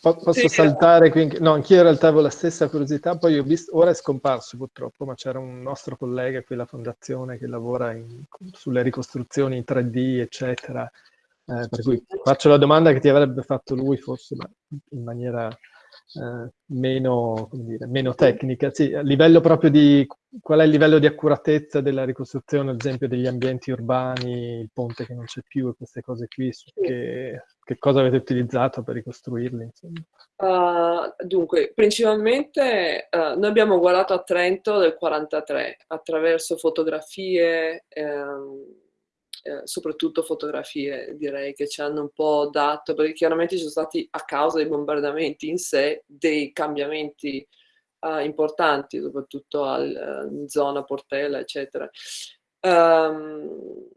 posso sì, saltare qui? No, anch'io in realtà avevo la stessa curiosità, poi ho visto, ora è scomparso purtroppo, ma c'era un nostro collega qui alla fondazione che lavora in, sulle ricostruzioni in 3D, eccetera. Eh, per cui faccio la domanda che ti avrebbe fatto lui, forse, ma in maniera eh, meno, dire, meno, tecnica. Sì, a livello proprio di qual è il livello di accuratezza della ricostruzione, ad esempio, degli ambienti urbani, il ponte che non c'è più e queste cose qui, che, che, cosa avete utilizzato per ricostruirli? Uh, dunque, principalmente uh, noi abbiamo guardato a Trento del 43 attraverso fotografie. Ehm, eh, soprattutto fotografie direi che ci hanno un po' dato, perché chiaramente ci sono stati a causa dei bombardamenti in sé dei cambiamenti uh, importanti, soprattutto al, in zona Portella, eccetera. Um,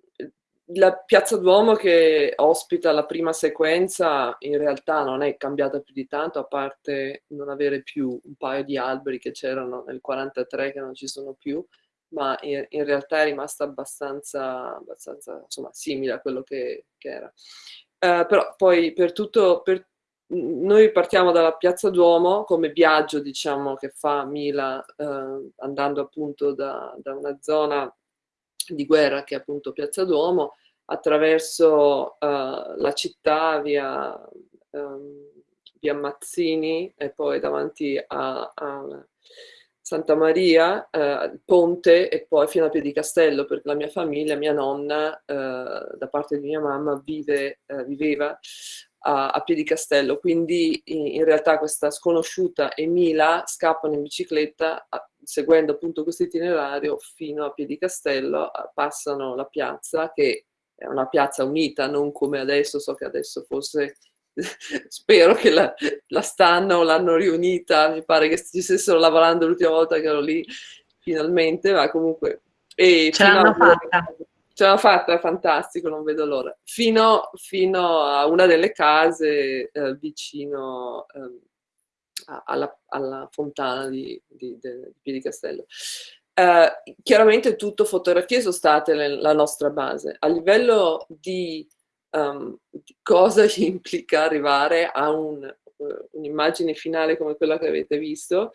la Piazza Duomo che ospita la prima sequenza in realtà non è cambiata più di tanto, a parte non avere più un paio di alberi che c'erano nel 43 che non ci sono più, ma in, in realtà è rimasta abbastanza, abbastanza insomma, simile a quello che, che era. Uh, però poi per tutto, per, noi partiamo dalla Piazza Duomo come viaggio diciamo che fa Mila uh, andando appunto da, da, una zona di guerra che è appunto Piazza Duomo attraverso uh, la città via, um, via Mazzini e poi davanti a, a Santa Maria, eh, Ponte e poi fino a Piedicastello, perché la mia famiglia, mia nonna, eh, da parte di mia mamma, vive, eh, viveva a, a Piedicastello, quindi in, in, realtà questa sconosciuta e Mila scappano in bicicletta, a, seguendo appunto questo itinerario fino a Piedicastello, passano la piazza, che è una piazza unita, non come adesso, so che adesso forse spero che la, la stanno, l'hanno riunita, mi pare che ci stessero lavorando l'ultima volta che ero lì, finalmente, ma comunque... E Ce l'hanno fatta. Ce l'hanno fatta, è fantastico, non vedo l'ora. Fino, fino, a una delle case eh, vicino eh, alla, alla, fontana di, di, di, di Piedicastello. Eh, chiaramente tutto fotografie sono state la nostra base. A livello di um, cosa implica arrivare a un, uh, un'immagine finale come quella che avete visto,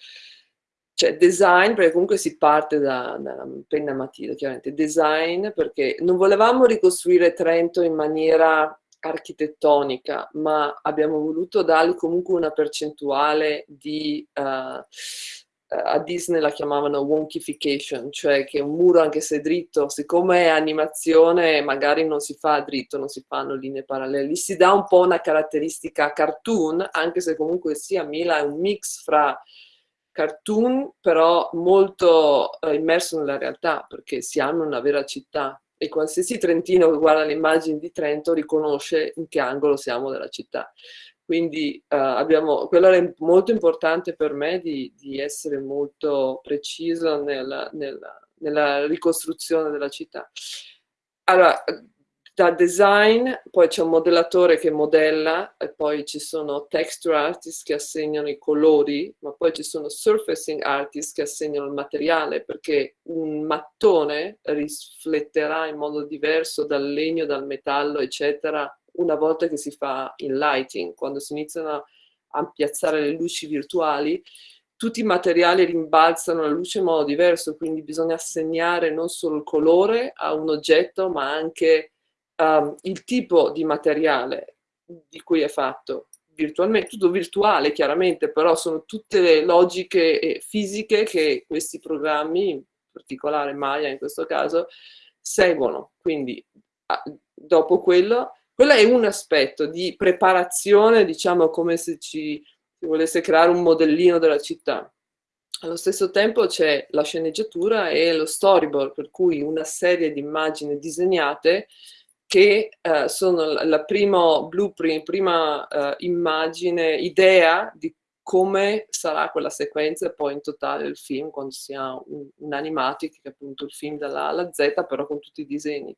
cioè design, perché comunque si parte da, da penna matita, chiaramente, design perché non volevamo ricostruire Trento in maniera architettonica, ma abbiamo voluto dargli comunque una percentuale di uh, eh, a Disney la chiamavano wonkification, cioè che un muro anche se dritto, siccome è animazione magari non si fa dritto, non si fanno linee parallele, si dà un po' una caratteristica cartoon, anche se comunque sia Mila è un mix fra cartoon però molto eh, immerso nella realtà, perché siamo una vera città e qualsiasi trentino che guarda le immagini di Trento riconosce in che angolo siamo della città. Quindi uh, abbiamo, quello era molto importante per me di, di essere molto preciso nella, nella, nella ricostruzione della città. Allora, da design, poi c'è un modellatore che modella, e poi ci sono texture artists che assegnano i colori, ma poi ci sono surfacing artists che assegnano il materiale, perché un mattone rifletterà in modo diverso dal legno, dal metallo, eccetera, una volta che si fa in lighting, quando si iniziano a piazzare le luci virtuali, tutti i materiali rimbalzano la luce in modo diverso, quindi bisogna assegnare non solo il colore a un oggetto, ma anche um, il tipo di materiale di cui è fatto virtualmente, tutto virtuale chiaramente, però sono tutte le logiche fisiche che questi programmi, in particolare Maya in questo caso, seguono. Quindi dopo quello, quello è un aspetto di preparazione, diciamo come se ci si volesse creare un modellino della città. Allo stesso tempo c'è la sceneggiatura e lo storyboard, per cui una serie di immagini disegnate che uh, sono la prima blueprint, prima uh, immagine, idea di come sarà quella sequenza poi in totale il film quando si ha un, un animatic, che è appunto il film dalla alla Z, però con tutti i disegni.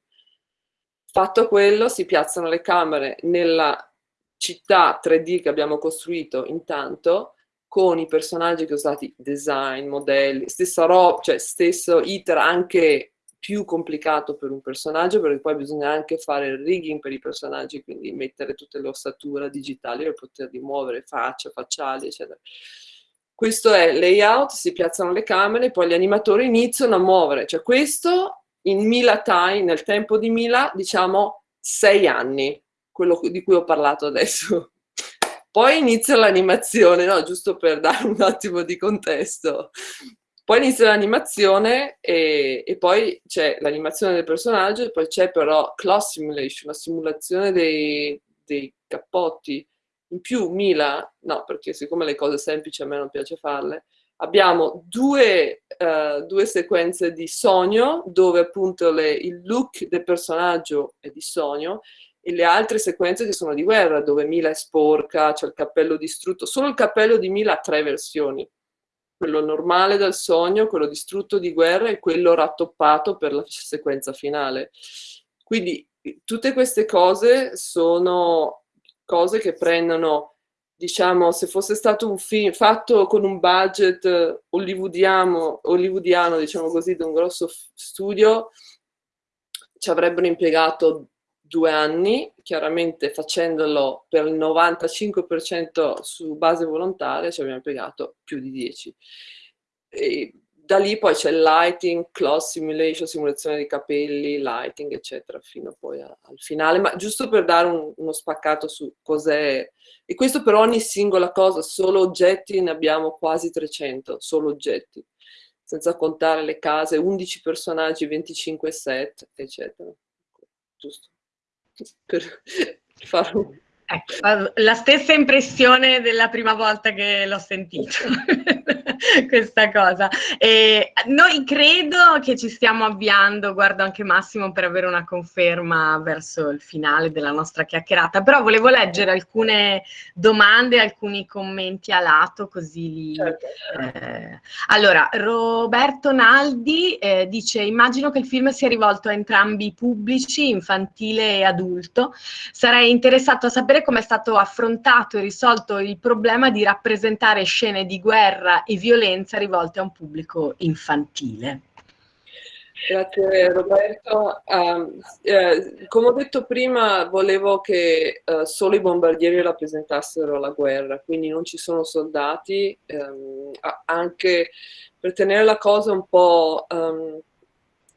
Fatto quello, si piazzano le camere nella città 3D che abbiamo costruito intanto, con i personaggi che ho stati design, modelli, stessa roba, cioè stesso iter anche più complicato per un personaggio perché poi bisogna anche fare il rigging per i personaggi, quindi mettere tutte le ossature digitali per poterli muovere, faccia, facciali, eccetera. Questo è layout, si piazzano le camere, poi gli animatori iniziano a muovere, cioè questo in Mila Time, nel tempo di Mila, diciamo sei anni, quello di cui ho parlato adesso. Poi inizia l'animazione, no? giusto per dare un attimo di contesto. Poi inizia l'animazione e, e, poi c'è l'animazione del personaggio e poi c'è però class simulation, la simulazione dei, dei cappotti. In più Mila, no, perché siccome le cose semplici a me non piace farle, abbiamo due, uh, due sequenze di sogno dove appunto le, il look del personaggio è di sogno e le altre sequenze che sono di guerra dove Mila è sporca, c'è il cappello distrutto. Solo il cappello di Mila ha tre versioni quello normale dal sogno, quello distrutto di guerra e quello rattoppato per la sequenza finale. Quindi tutte queste cose sono cose che prendono, diciamo, se fosse stato un film fatto con un budget hollywoodiano, hollywoodiano diciamo così, di un grosso studio, ci avrebbero impiegato due anni, chiaramente facendolo per il 95% su base volontaria ci abbiamo impiegato più di 10. E da lì poi c'è lighting, cloth simulation, simulazione di capelli, lighting, eccetera, fino poi a, al finale, ma giusto per dare un, uno spaccato su cos'è. E questo per ogni singola cosa, solo oggetti ne abbiamo quasi 300, solo oggetti, senza contare le case, 11 personaggi, 25 set, eccetera. Giusto per fare un... Ecco, la stessa impressione della prima volta che l'ho sentito, questa cosa. E noi credo che ci stiamo avviando, guardo anche Massimo per avere una conferma verso il finale della nostra chiacchierata, però volevo leggere alcune domande, alcuni commenti a lato, così li... Certo. Eh. Allora, Roberto Naldi eh, dice, immagino che il film sia rivolto a entrambi i pubblici, infantile e adulto. Sarei interessato a sapere sapere come è stato affrontato e risolto il problema di rappresentare scene di guerra e violenza rivolte a un pubblico infantile. Grazie Roberto. Uh, eh, come ho detto prima, volevo che uh, solo i bombardieri rappresentassero la guerra, quindi non ci sono soldati, um, anche per tenere la cosa un po' um,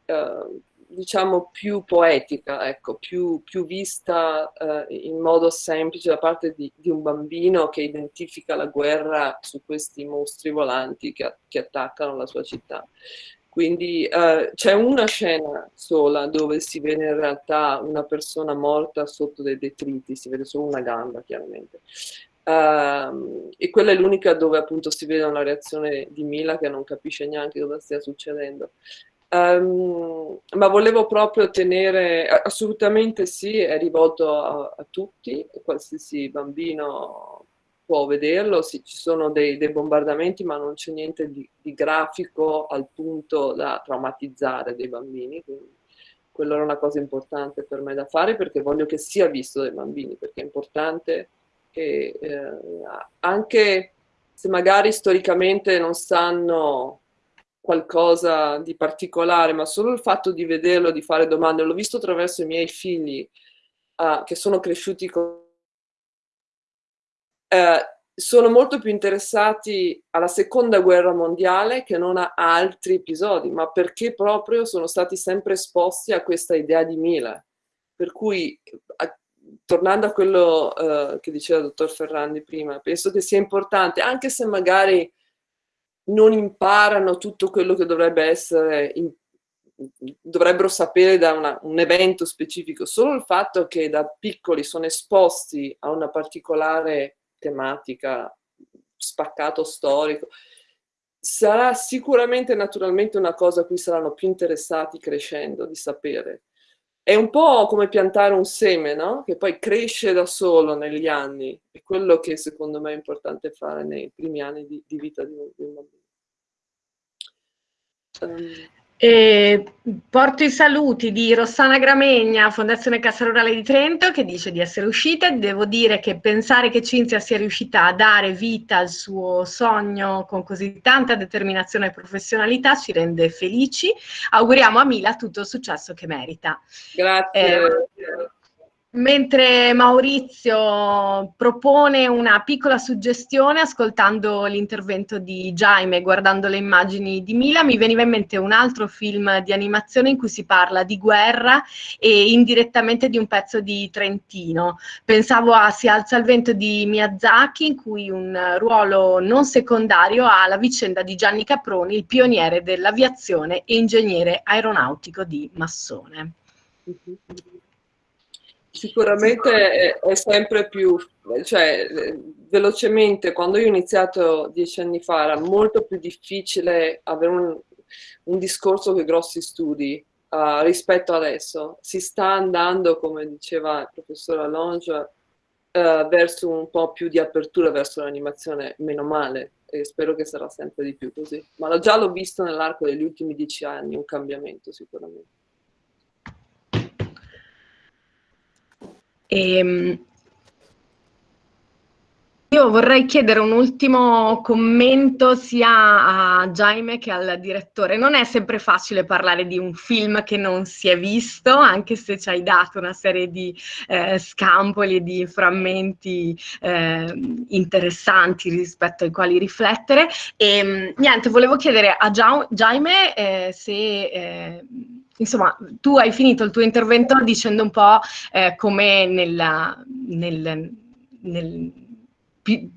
uh, diciamo più poetica, ecco, più, più vista eh, in modo semplice da parte di, di, un bambino che identifica la guerra su questi mostri volanti che, che attaccano la sua città. Quindi eh, c'è una scena sola dove si vede in realtà una persona morta sotto dei detriti, si vede solo una gamba chiaramente. Uh, e quella è l'unica dove appunto si vede una reazione di Mila che non capisce neanche cosa stia succedendo. Um, ma volevo proprio tenere, assolutamente sì, è rivolto a, a tutti, qualsiasi bambino può vederlo, sì, ci sono dei, dei, bombardamenti ma non c'è niente di, di, grafico al punto da traumatizzare dei bambini, quindi quello era una cosa importante per me da fare perché voglio che sia visto dai bambini, perché è importante che eh, anche se magari storicamente non sanno qualcosa di particolare, ma solo il fatto di vederlo, di fare domande, l'ho visto attraverso i miei figli uh, che sono cresciuti con... Uh, sono molto più interessati alla seconda guerra mondiale che non a altri episodi, ma perché proprio sono stati sempre esposti a questa idea di Mila. Per cui, a, tornando a quello uh, che diceva il dottor Ferrandi prima, penso che sia importante, anche se magari non imparano tutto quello che dovrebbe essere, in, dovrebbero sapere da una, un evento specifico, solo il fatto che da piccoli sono esposti a una particolare tematica, spaccato storico, sarà sicuramente naturalmente una cosa a cui saranno più interessati crescendo, di sapere. È un po' come piantare un seme, no? Che poi cresce da solo negli anni. È quello che secondo me è importante fare nei primi anni di, di vita di un, di un bambino. E porto i saluti di Rossana Gramegna, Fondazione Cassa Rurale di Trento, che dice di essere uscita. Devo dire che pensare che Cinzia sia riuscita a dare vita al suo sogno con così tanta determinazione e professionalità ci rende felici. Auguriamo a Mila tutto il successo che merita. Grazie. Eh, Mentre Maurizio propone una piccola suggestione ascoltando l'intervento di Jaime, guardando le immagini di Mila, mi veniva in mente un altro film di animazione in cui si parla di guerra e indirettamente di un pezzo di Trentino. Pensavo a Si alza il vento di Miyazaki, in cui un ruolo non secondario ha la vicenda di Gianni Caproni, il pioniere dell'aviazione e ingegnere aeronautico di Massone. Sicuramente è, sempre più, cioè velocemente, quando io ho iniziato dieci anni fa era molto più difficile avere un, un discorso con grossi studi uh, rispetto adesso. Si sta andando, come diceva il professor Allonge, uh, verso un po' più di apertura verso l'animazione, meno male, e spero che sarà sempre di più così. Ma già l'ho visto nell'arco degli ultimi dieci anni, un cambiamento sicuramente. E, ehm, io vorrei chiedere un ultimo commento sia a Jaime che al direttore. Non è sempre facile parlare di un film che non si è visto, anche se ci hai dato una serie di eh, scampoli e di frammenti eh, interessanti rispetto ai quali riflettere. E ehm, niente, volevo chiedere a Jaime eh, se eh, insomma, tu hai finito il tuo intervento dicendo un po' eh, come nella, nel, nel più,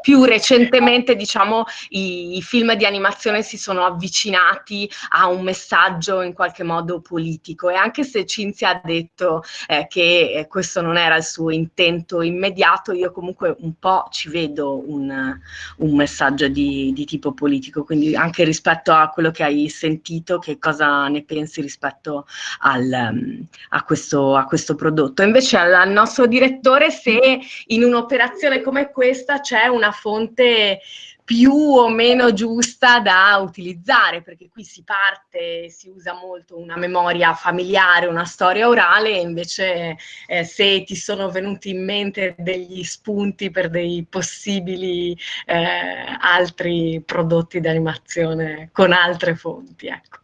più recentemente diciamo, i, i, film di animazione si sono avvicinati a un messaggio in qualche modo politico e anche se Cinzia ha detto eh, che questo non era il suo intento immediato, io comunque un po' ci vedo un, un messaggio di, di, tipo politico, quindi anche rispetto a quello che hai sentito, che cosa ne pensi rispetto al, um, a, questo, a questo prodotto. Invece al nostro direttore se in un'operazione come questa c'è una fonte più o meno giusta da utilizzare, perché qui si parte, si usa molto una memoria familiare, una storia orale, e invece eh, se ti sono venuti in mente degli spunti per dei possibili eh, altri prodotti di animazione con altre fonti, ecco.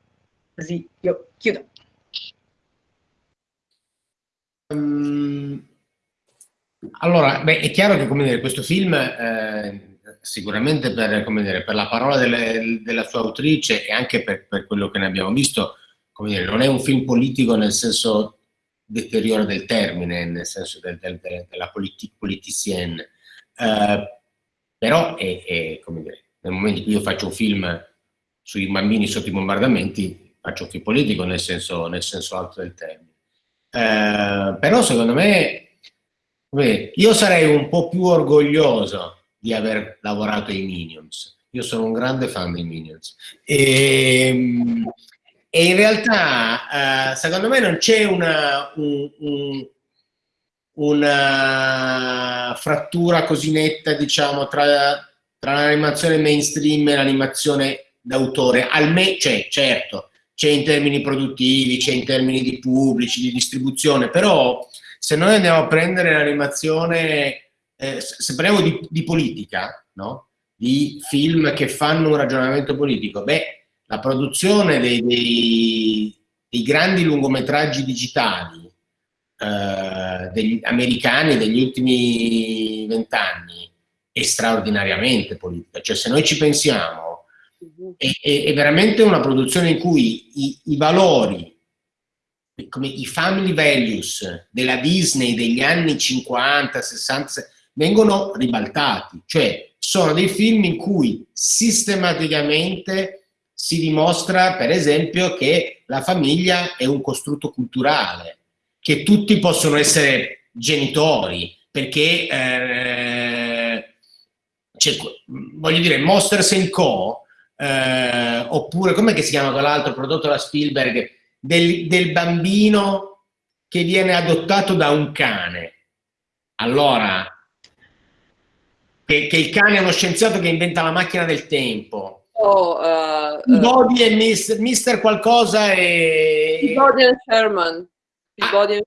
Così io chiudo. Um, allora, beh, è chiaro che dire, questo film, eh, sicuramente per, dire, per, la parola delle, della sua autrice e anche per, per, quello che ne abbiamo visto, dire, non è un film politico nel senso deteriore del termine, nel senso del, del, della politique politicienne, eh, però è, è, nel momento in cui io faccio un film sui bambini sotto i bombardamenti, faccio un film politico nel senso, nel senso alto del termine. Eh, però secondo me io sarei un po' più orgoglioso di aver lavorato ai Minions. Io sono un grande fan dei Minions. E, e in realtà, eh, secondo me, non c'è una, un, un, una frattura così netta, diciamo, tra, tra l'animazione mainstream e l'animazione d'autore. Almeno, cioè, certo, c'è in termini produttivi, c'è in termini di pubblici, di distribuzione, però se noi andiamo a prendere l'animazione, eh, se parliamo di, di politica, no? di film che fanno un ragionamento politico, beh, la produzione dei, dei, dei grandi lungometraggi digitali eh, degli americani degli ultimi vent'anni è straordinariamente politica. Cioè se noi ci pensiamo, è, è, è veramente una produzione in cui i, i valori come i family values della Disney degli anni 50, 60, vengono ribaltati, cioè sono dei film in cui sistematicamente si dimostra, per esempio, che la famiglia è un costrutto culturale, che tutti possono essere genitori, perché, eh, cioè, voglio dire, Monsters Co., eh, oppure, come si chiama quell'altro prodotto da Spielberg, del, del bambino che viene adottato da un cane. Allora, che, che, il cane è uno scienziato che inventa la macchina del tempo. Oh, uh, uh, e Mister, Mister qualcosa e... Peabody e Sherman. Peabody, ah,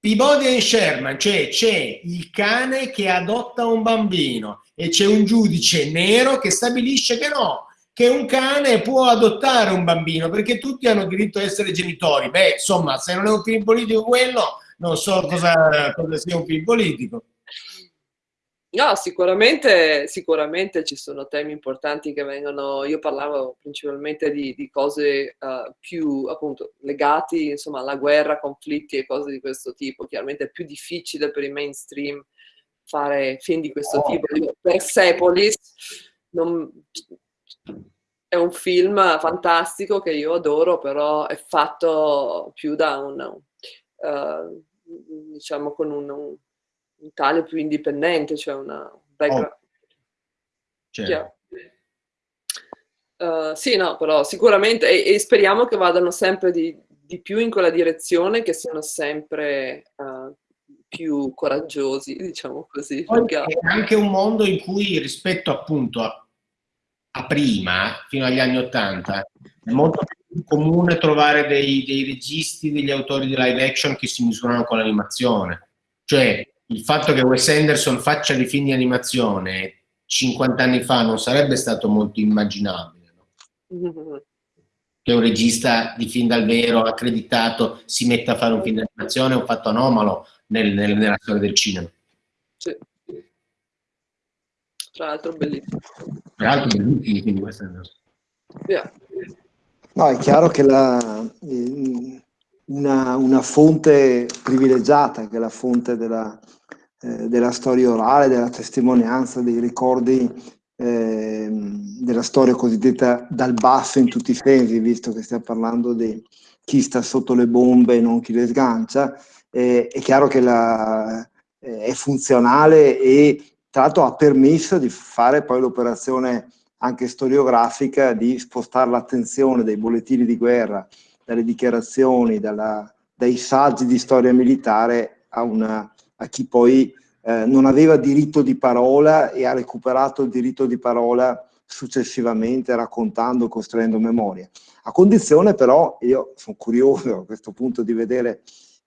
Peabody e Sherman, cioè c'è il cane che adotta un bambino e c'è un giudice nero che stabilisce che no, che un cane può adottare un bambino perché tutti hanno diritto a essere genitori. Beh, insomma, se non è un film politico quello, non so cosa, cosa sia un film politico. No, sicuramente, sicuramente ci sono temi importanti che vengono, io parlavo principalmente di, di cose uh, più appunto legati insomma alla guerra, conflitti e cose di questo tipo. Chiaramente è più difficile per i mainstream fare film di questo oh. tipo. Persepolis non, è un film fantastico che io adoro, però è fatto più da un, uh, diciamo con un, un, un, tale più indipendente, cioè una background. Oh. Uh, sì, no, però sicuramente, e, e, speriamo che vadano sempre di, di, più in quella direzione, che siano sempre uh, più coraggiosi, diciamo così. È anche un mondo in cui rispetto appunto a a prima, fino agli anni Ottanta, è molto più comune trovare dei, dei registi, degli autori di live action che si misurano con l'animazione. Cioè, il fatto che Wes Anderson faccia dei film di animazione 50 anni fa non sarebbe stato molto immaginabile. No? Che un regista di film dal vero accreditato si metta a fare un film di animazione è un fatto anomalo nel, nel, nella storia del cinema. Sì. Tra l'altro bellissimo. Tra l'altro bellissimo, quindi questa yeah. No, è chiaro che la, una, una, fonte privilegiata, che è la fonte della, eh, della storia orale, della testimonianza, dei ricordi eh, della storia cosiddetta dal basso in tutti i sensi, visto che stiamo parlando di chi sta sotto le bombe e non chi le sgancia, eh, è chiaro che la, eh, è funzionale e tra l'altro ha permesso di fare poi l'operazione anche storiografica di spostare l'attenzione dai bollettini di guerra, dalle dichiarazioni, dalla, dai saggi di storia militare a, una, a chi poi eh, non aveva diritto di parola e ha recuperato il diritto di parola successivamente raccontando, costruendo memoria. A condizione però, io sono curioso a questo punto di vedere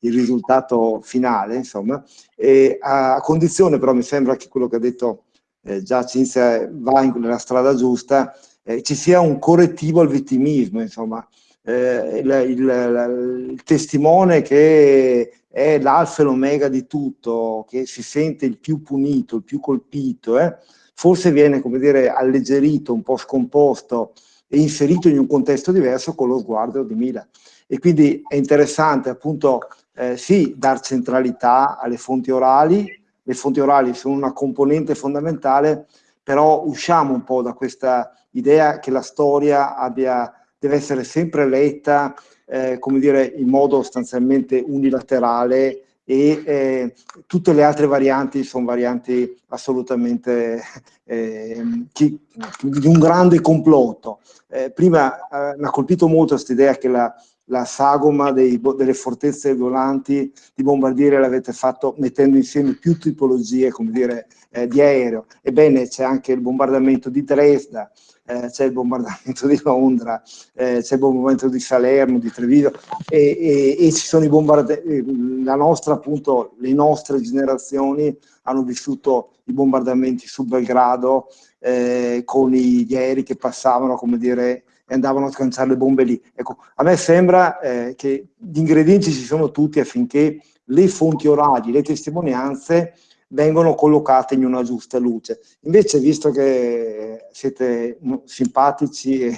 il risultato finale, insomma, e a condizione però mi sembra che quello che ha detto eh, già Cinzia va in, nella strada giusta, eh, ci sia un correttivo al vittimismo, insomma, eh, il, il, il, testimone che è l'alfa e l'omega di tutto, che si sente il più punito, il più colpito, eh, forse viene, come dire, alleggerito, un po' scomposto e inserito in un contesto diverso con lo sguardo di Mila. E quindi è interessante appunto eh, sì, dar centralità alle fonti orali, le fonti orali sono una componente fondamentale, però usciamo un po' da questa idea che la storia abbia, deve essere sempre letta, eh, come dire, in modo sostanzialmente unilaterale e eh, tutte le altre varianti sono varianti assolutamente eh, chi, di un grande complotto. Eh, prima eh, mi ha colpito molto questa idea che la, la sagoma dei, delle fortezze volanti di bombardiere l'avete fatto mettendo insieme più tipologie, come dire, eh, di aereo. Ebbene, c'è anche il bombardamento di Dresda, eh, c'è il bombardamento di Londra, eh, c'è il bombardamento di Salerno, di Treviso e, e, e ci sono i bombardamenti, la nostra appunto, le nostre generazioni hanno vissuto i bombardamenti su Belgrado eh, con gli aerei che passavano, come dire, e andavano a scanciare le bombe lì. Ecco, a me sembra eh, che gli ingredienti ci sono tutti affinché le fonti orali, le testimonianze vengono collocate in una giusta luce. Invece, visto che siete simpatici e,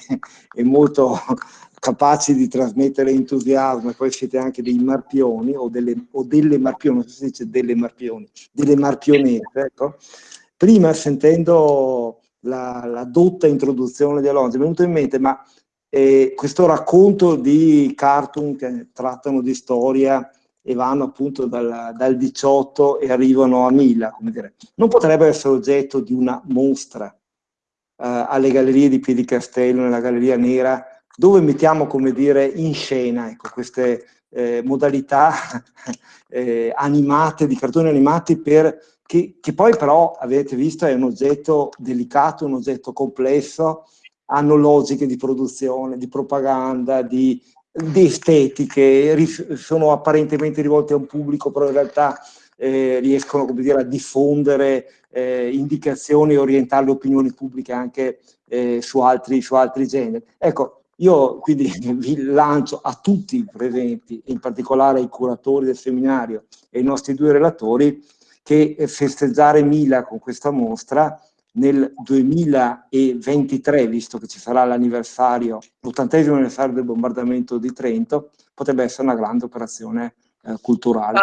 e molto capaci di trasmettere entusiasmo e poi siete anche dei marpioni o delle, o delle marpioni, non so se si dice delle marpioni, delle marpionette, ecco. Prima sentendo la, la dotta introduzione di Alonso è venuto in mente, ma eh, questo racconto di cartoon che trattano di storia e vanno appunto dal, dal 18 e arrivano a 1000, come dire. Non potrebbe essere oggetto di una mostra eh, alle gallerie di Piedicastello, nella Galleria Nera, dove mettiamo, come dire, in scena ecco, queste eh, modalità eh, animate, di cartoni animati, per, che, che poi però, avete visto, è un oggetto delicato, un oggetto complesso, hanno logiche di produzione, di propaganda, di di estetiche, sono apparentemente rivolte a un pubblico, però in realtà eh, riescono dire, a diffondere eh, indicazioni e orientare le opinioni pubbliche anche eh, su, altri, su altri generi. Ecco, io quindi vi lancio a tutti i presenti, in particolare ai curatori del seminario e ai nostri due relatori, che festeggiare Mila con questa mostra nel 2023, visto che ci sarà l'anniversario, l'ottantesimo anniversario del bombardamento di Trento, potrebbe essere una grande operazione eh, culturale.